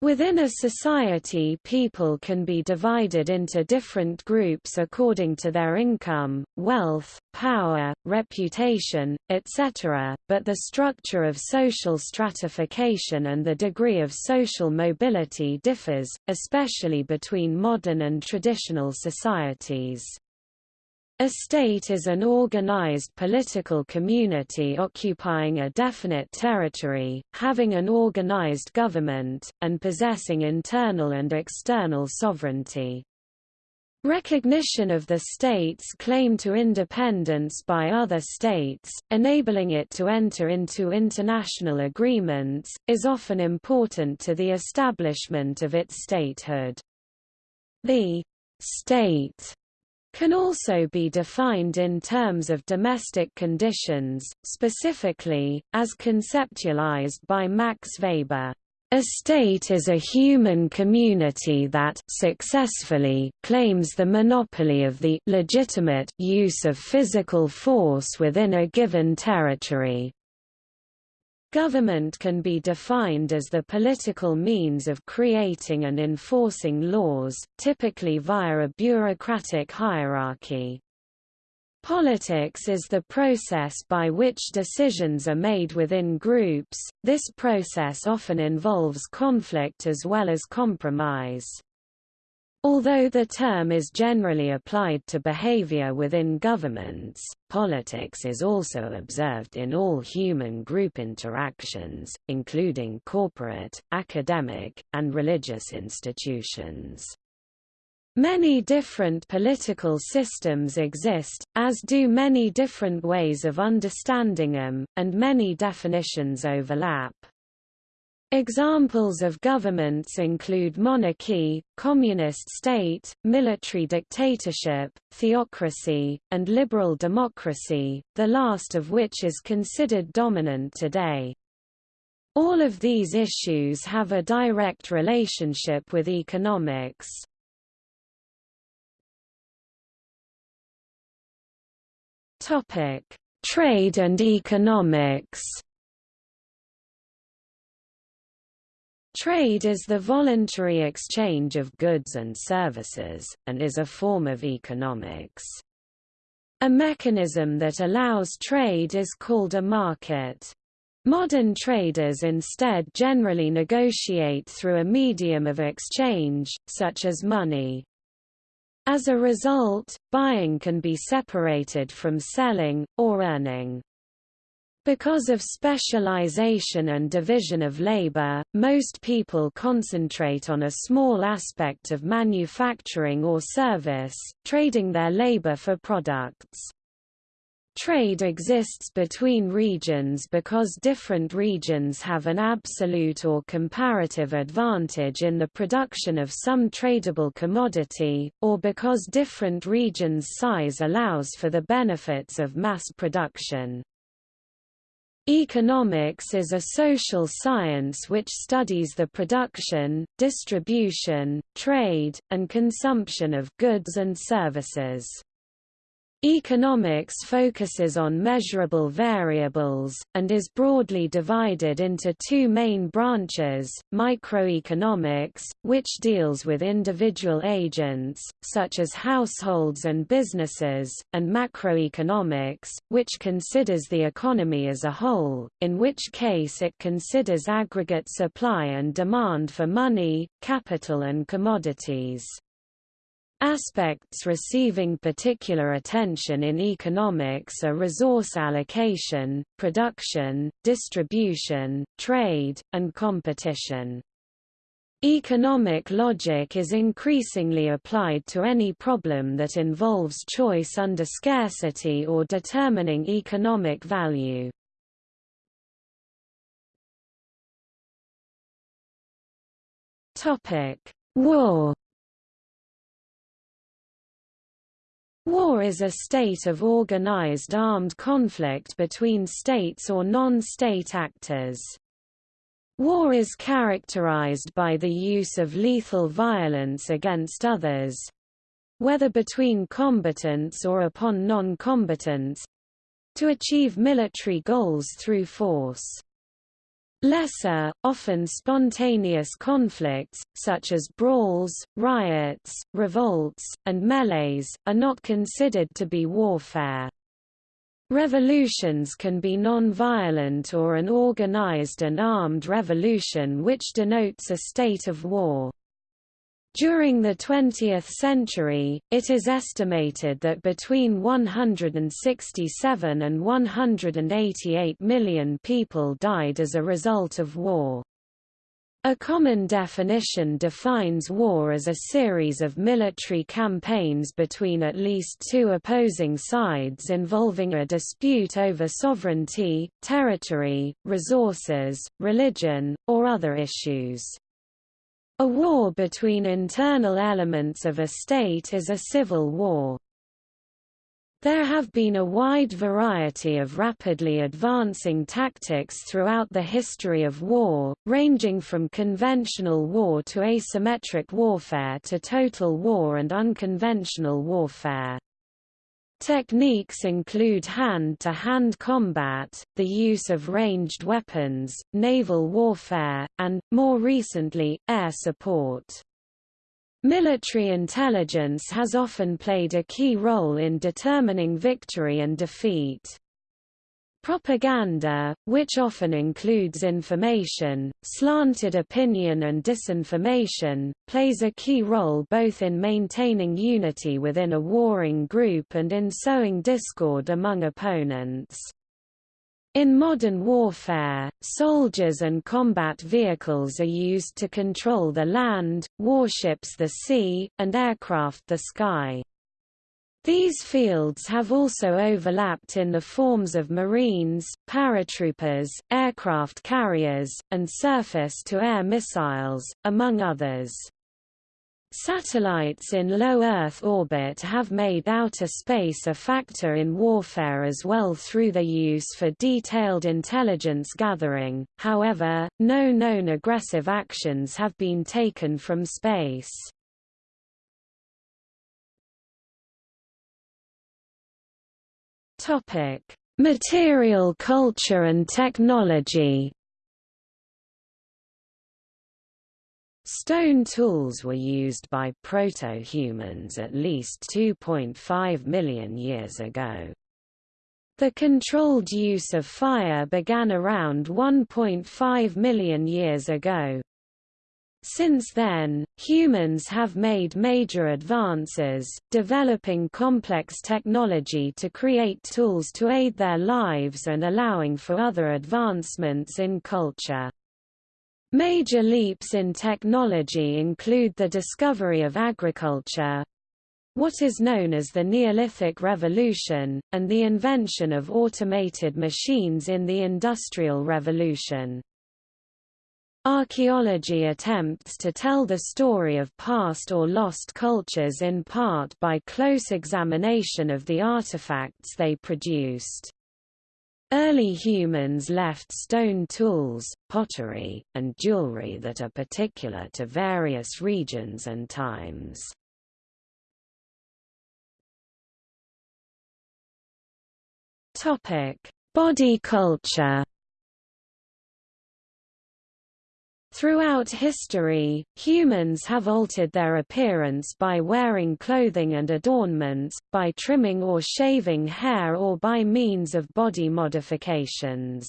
Within a society people can be divided into different groups according to their income, wealth, power, reputation, etc., but the structure of social stratification and the degree of social mobility differs, especially between modern and traditional societies. A state is an organized political community occupying a definite territory, having an organized government, and possessing internal and external sovereignty. Recognition of the state's claim to independence by other states, enabling it to enter into international agreements, is often important to the establishment of its statehood. The state can also be defined in terms of domestic conditions, specifically, as conceptualized by Max Weber. A state is a human community that successfully claims the monopoly of the legitimate use of physical force within a given territory. Government can be defined as the political means of creating and enforcing laws, typically via a bureaucratic hierarchy. Politics is the process by which decisions are made within groups, this process often involves conflict as well as compromise. Although the term is generally applied to behavior within governments, politics is also observed in all human group interactions, including corporate, academic, and religious institutions. Many different political systems exist, as do many different ways of understanding them, and many definitions overlap. Examples of governments include monarchy, communist state, military dictatorship, theocracy, and liberal democracy, the last of which is considered dominant today. All of these issues have a direct relationship with economics. Trade and economics. Trade is the voluntary exchange of goods and services, and is a form of economics. A mechanism that allows trade is called a market. Modern traders instead generally negotiate through a medium of exchange, such as money. As a result, buying can be separated from selling, or earning. Because of specialization and division of labor, most people concentrate on a small aspect of manufacturing or service, trading their labor for products. Trade exists between regions because different regions have an absolute or comparative advantage in the production of some tradable commodity, or because different regions' size allows for the benefits of mass production. Economics is a social science which studies the production, distribution, trade, and consumption of goods and services. Economics focuses on measurable variables, and is broadly divided into two main branches, microeconomics, which deals with individual agents, such as households and businesses, and macroeconomics, which considers the economy as a whole, in which case it considers aggregate supply and demand for money, capital and commodities. Aspects receiving particular attention in economics are resource allocation, production, distribution, trade, and competition. Economic logic is increasingly applied to any problem that involves choice under scarcity or determining economic value. War War is a state of organized armed conflict between states or non-state actors. War is characterized by the use of lethal violence against others—whether between combatants or upon non-combatants—to achieve military goals through force. Lesser, often spontaneous conflicts, such as brawls, riots, revolts, and melees, are not considered to be warfare. Revolutions can be non-violent or an organized and armed revolution which denotes a state of war. During the 20th century, it is estimated that between 167 and 188 million people died as a result of war. A common definition defines war as a series of military campaigns between at least two opposing sides involving a dispute over sovereignty, territory, resources, religion, or other issues. A war between internal elements of a state is a civil war. There have been a wide variety of rapidly advancing tactics throughout the history of war, ranging from conventional war to asymmetric warfare to total war and unconventional warfare. Techniques include hand-to-hand -hand combat, the use of ranged weapons, naval warfare, and, more recently, air support. Military intelligence has often played a key role in determining victory and defeat. Propaganda, which often includes information, slanted opinion and disinformation, plays a key role both in maintaining unity within a warring group and in sowing discord among opponents. In modern warfare, soldiers and combat vehicles are used to control the land, warships the sea, and aircraft the sky. These fields have also overlapped in the forms of Marines, paratroopers, aircraft carriers, and surface-to-air missiles, among others. Satellites in low Earth orbit have made outer space a factor in warfare as well through their use for detailed intelligence gathering, however, no known aggressive actions have been taken from space. Topic: Material culture and technology. Stone tools were used by proto-humans at least 2.5 million years ago. The controlled use of fire began around 1.5 million years ago. Since then, humans have made major advances, developing complex technology to create tools to aid their lives and allowing for other advancements in culture. Major leaps in technology include the discovery of agriculture, what is known as the Neolithic Revolution, and the invention of automated machines in the Industrial Revolution. Archaeology attempts to tell the story of past or lost cultures in part by close examination of the artifacts they produced. Early humans left stone tools, pottery, and jewelry that are particular to various regions and times. Body culture Throughout history, humans have altered their appearance by wearing clothing and adornments, by trimming or shaving hair or by means of body modifications.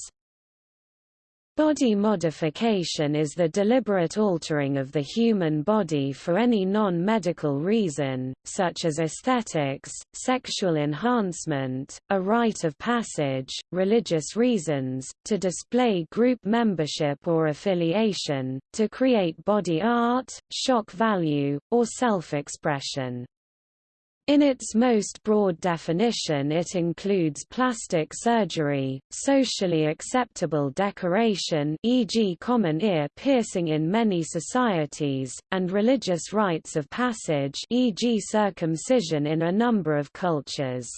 Body modification is the deliberate altering of the human body for any non-medical reason, such as aesthetics, sexual enhancement, a rite of passage, religious reasons, to display group membership or affiliation, to create body art, shock value, or self-expression. In its most broad definition it includes plastic surgery, socially acceptable decoration e.g. common ear piercing in many societies, and religious rites of passage e.g. circumcision in a number of cultures.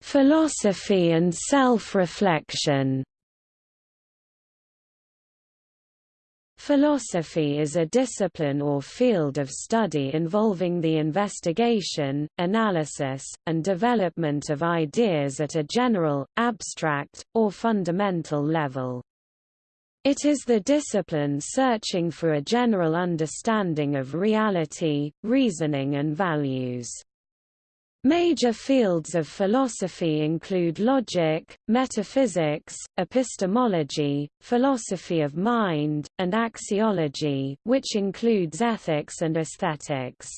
Philosophy and self-reflection Philosophy is a discipline or field of study involving the investigation, analysis, and development of ideas at a general, abstract, or fundamental level. It is the discipline searching for a general understanding of reality, reasoning and values. Major fields of philosophy include logic, metaphysics, epistemology, philosophy of mind, and axiology, which includes ethics and aesthetics.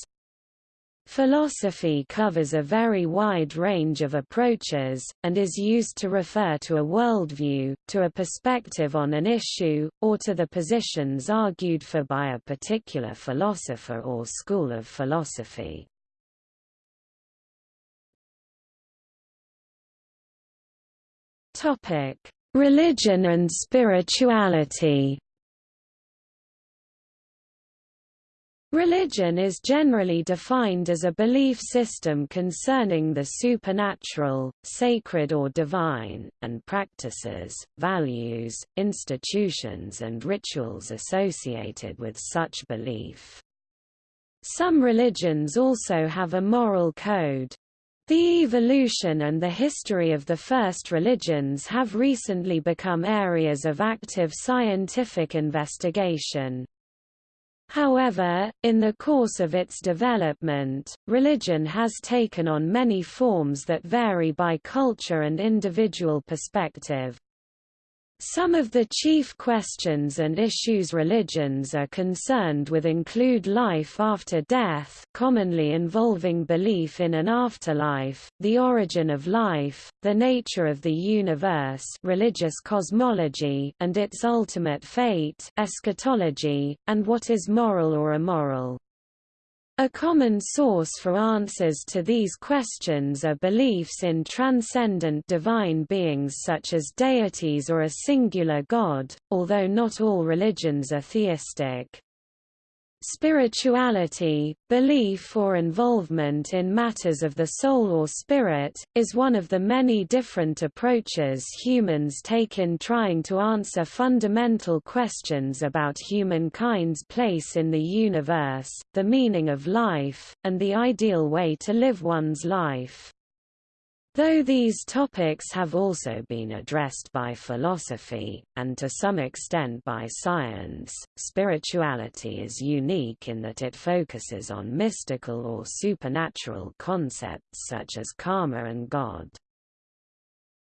Philosophy covers a very wide range of approaches, and is used to refer to a worldview, to a perspective on an issue, or to the positions argued for by a particular philosopher or school of philosophy. Topic: Religion and spirituality. Religion is generally defined as a belief system concerning the supernatural, sacred or divine, and practices, values, institutions and rituals associated with such belief. Some religions also have a moral code. The evolution and the history of the first religions have recently become areas of active scientific investigation. However, in the course of its development, religion has taken on many forms that vary by culture and individual perspective. Some of the chief questions and issues religions are concerned with include life after death commonly involving belief in an afterlife, the origin of life, the nature of the universe religious cosmology and its ultimate fate eschatology, and what is moral or immoral. A common source for answers to these questions are beliefs in transcendent divine beings such as deities or a singular god, although not all religions are theistic. Spirituality, belief or involvement in matters of the soul or spirit, is one of the many different approaches humans take in trying to answer fundamental questions about humankind's place in the universe, the meaning of life, and the ideal way to live one's life. Though these topics have also been addressed by philosophy, and to some extent by science, spirituality is unique in that it focuses on mystical or supernatural concepts such as karma and God.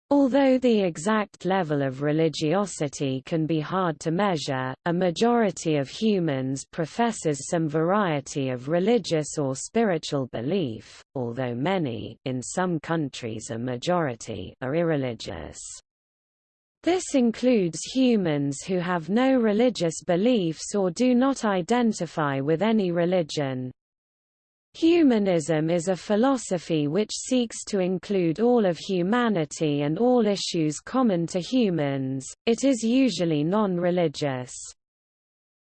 Although the exact level of religiosity can be hard to measure, a majority of humans professes some variety of religious or spiritual belief, although many in some countries a majority are irreligious. This includes humans who have no religious beliefs or do not identify with any religion. Humanism is a philosophy which seeks to include all of humanity and all issues common to humans, it is usually non-religious.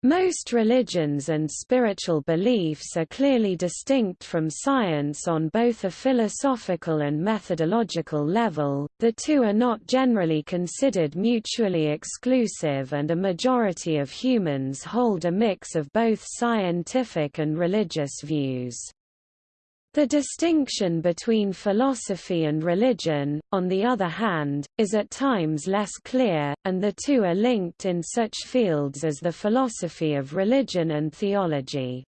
Most religions and spiritual beliefs are clearly distinct from science on both a philosophical and methodological level, the two are not generally considered mutually exclusive and a majority of humans hold a mix of both scientific and religious views. The distinction between philosophy and religion, on the other hand, is at times less clear, and the two are linked in such fields as the philosophy of religion and theology.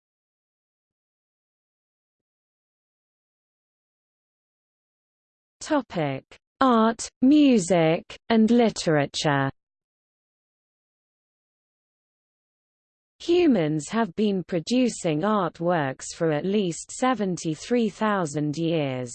Art, music, and literature Humans have been producing artworks for at least 73,000 years.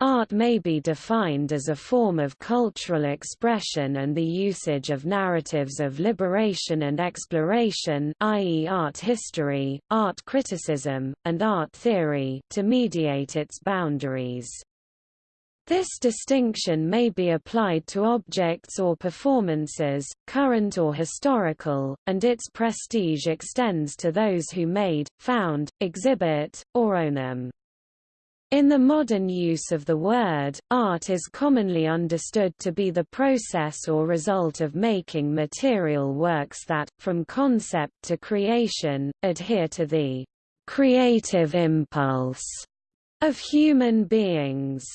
Art may be defined as a form of cultural expression and the usage of narratives of liberation and exploration i.e. art history, art criticism, and art theory to mediate its boundaries. This distinction may be applied to objects or performances, current or historical, and its prestige extends to those who made, found, exhibit, or own them. In the modern use of the word, art is commonly understood to be the process or result of making material works that, from concept to creation, adhere to the creative impulse of human beings.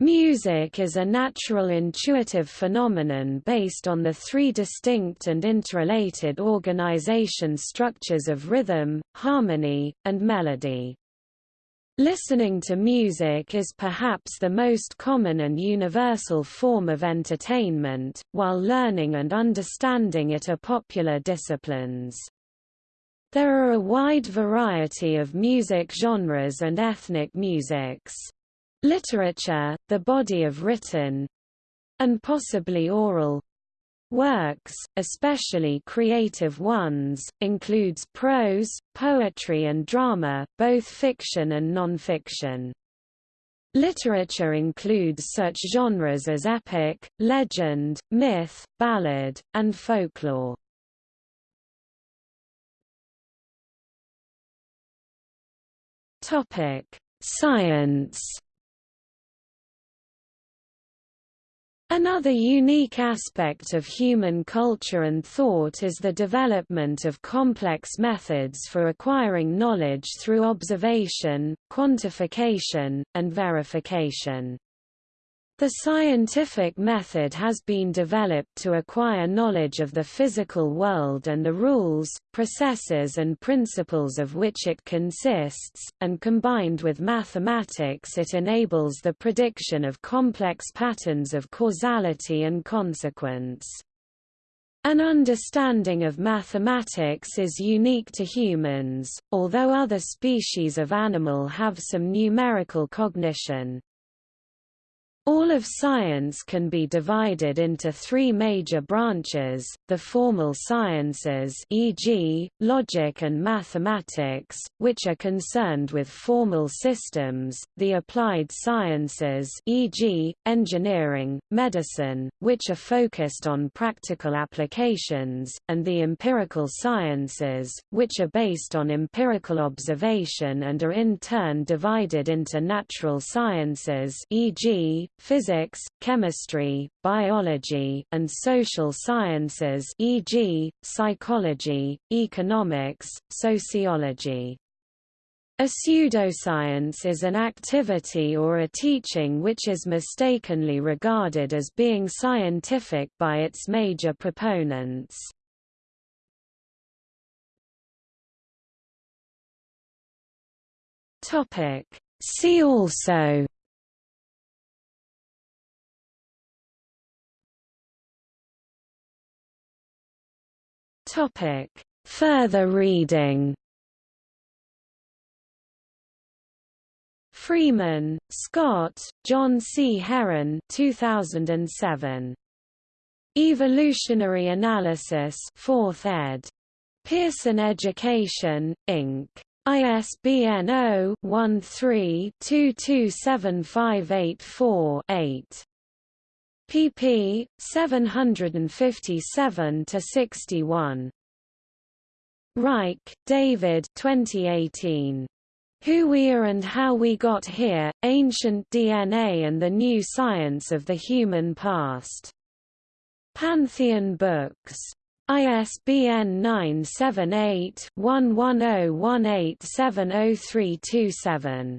Music is a natural intuitive phenomenon based on the three distinct and interrelated organization structures of rhythm, harmony, and melody. Listening to music is perhaps the most common and universal form of entertainment, while learning and understanding it are popular disciplines. There are a wide variety of music genres and ethnic musics. Literature, the body of written and possibly oral works, especially creative ones, includes prose, poetry and drama, both fiction and non-fiction. Literature includes such genres as epic, legend, myth, ballad, and folklore. Topic: Science Another unique aspect of human culture and thought is the development of complex methods for acquiring knowledge through observation, quantification, and verification. The scientific method has been developed to acquire knowledge of the physical world and the rules, processes and principles of which it consists, and combined with mathematics it enables the prediction of complex patterns of causality and consequence. An understanding of mathematics is unique to humans, although other species of animal have some numerical cognition. All of science can be divided into three major branches, the formal sciences e.g., logic and mathematics, which are concerned with formal systems, the applied sciences e.g., engineering, medicine, which are focused on practical applications, and the empirical sciences, which are based on empirical observation and are in turn divided into natural sciences e.g., physics, chemistry, biology, and social sciences e.g., psychology, economics, sociology. A pseudoscience is an activity or a teaching which is mistakenly regarded as being scientific by its major proponents. See also Topic: Further reading. Freeman, Scott, Jon C. Herron 2007. Evolutionary Analysis 4th ed. Pearson Education, Inc. ISBN 0-13-227584-8 pp. 757 to 61. Reich, David 2018. Who We Are and How We Got Here, Ancient DNA and the New Science of the Human Past. Pantheon Books. ISBN 978 1101870327.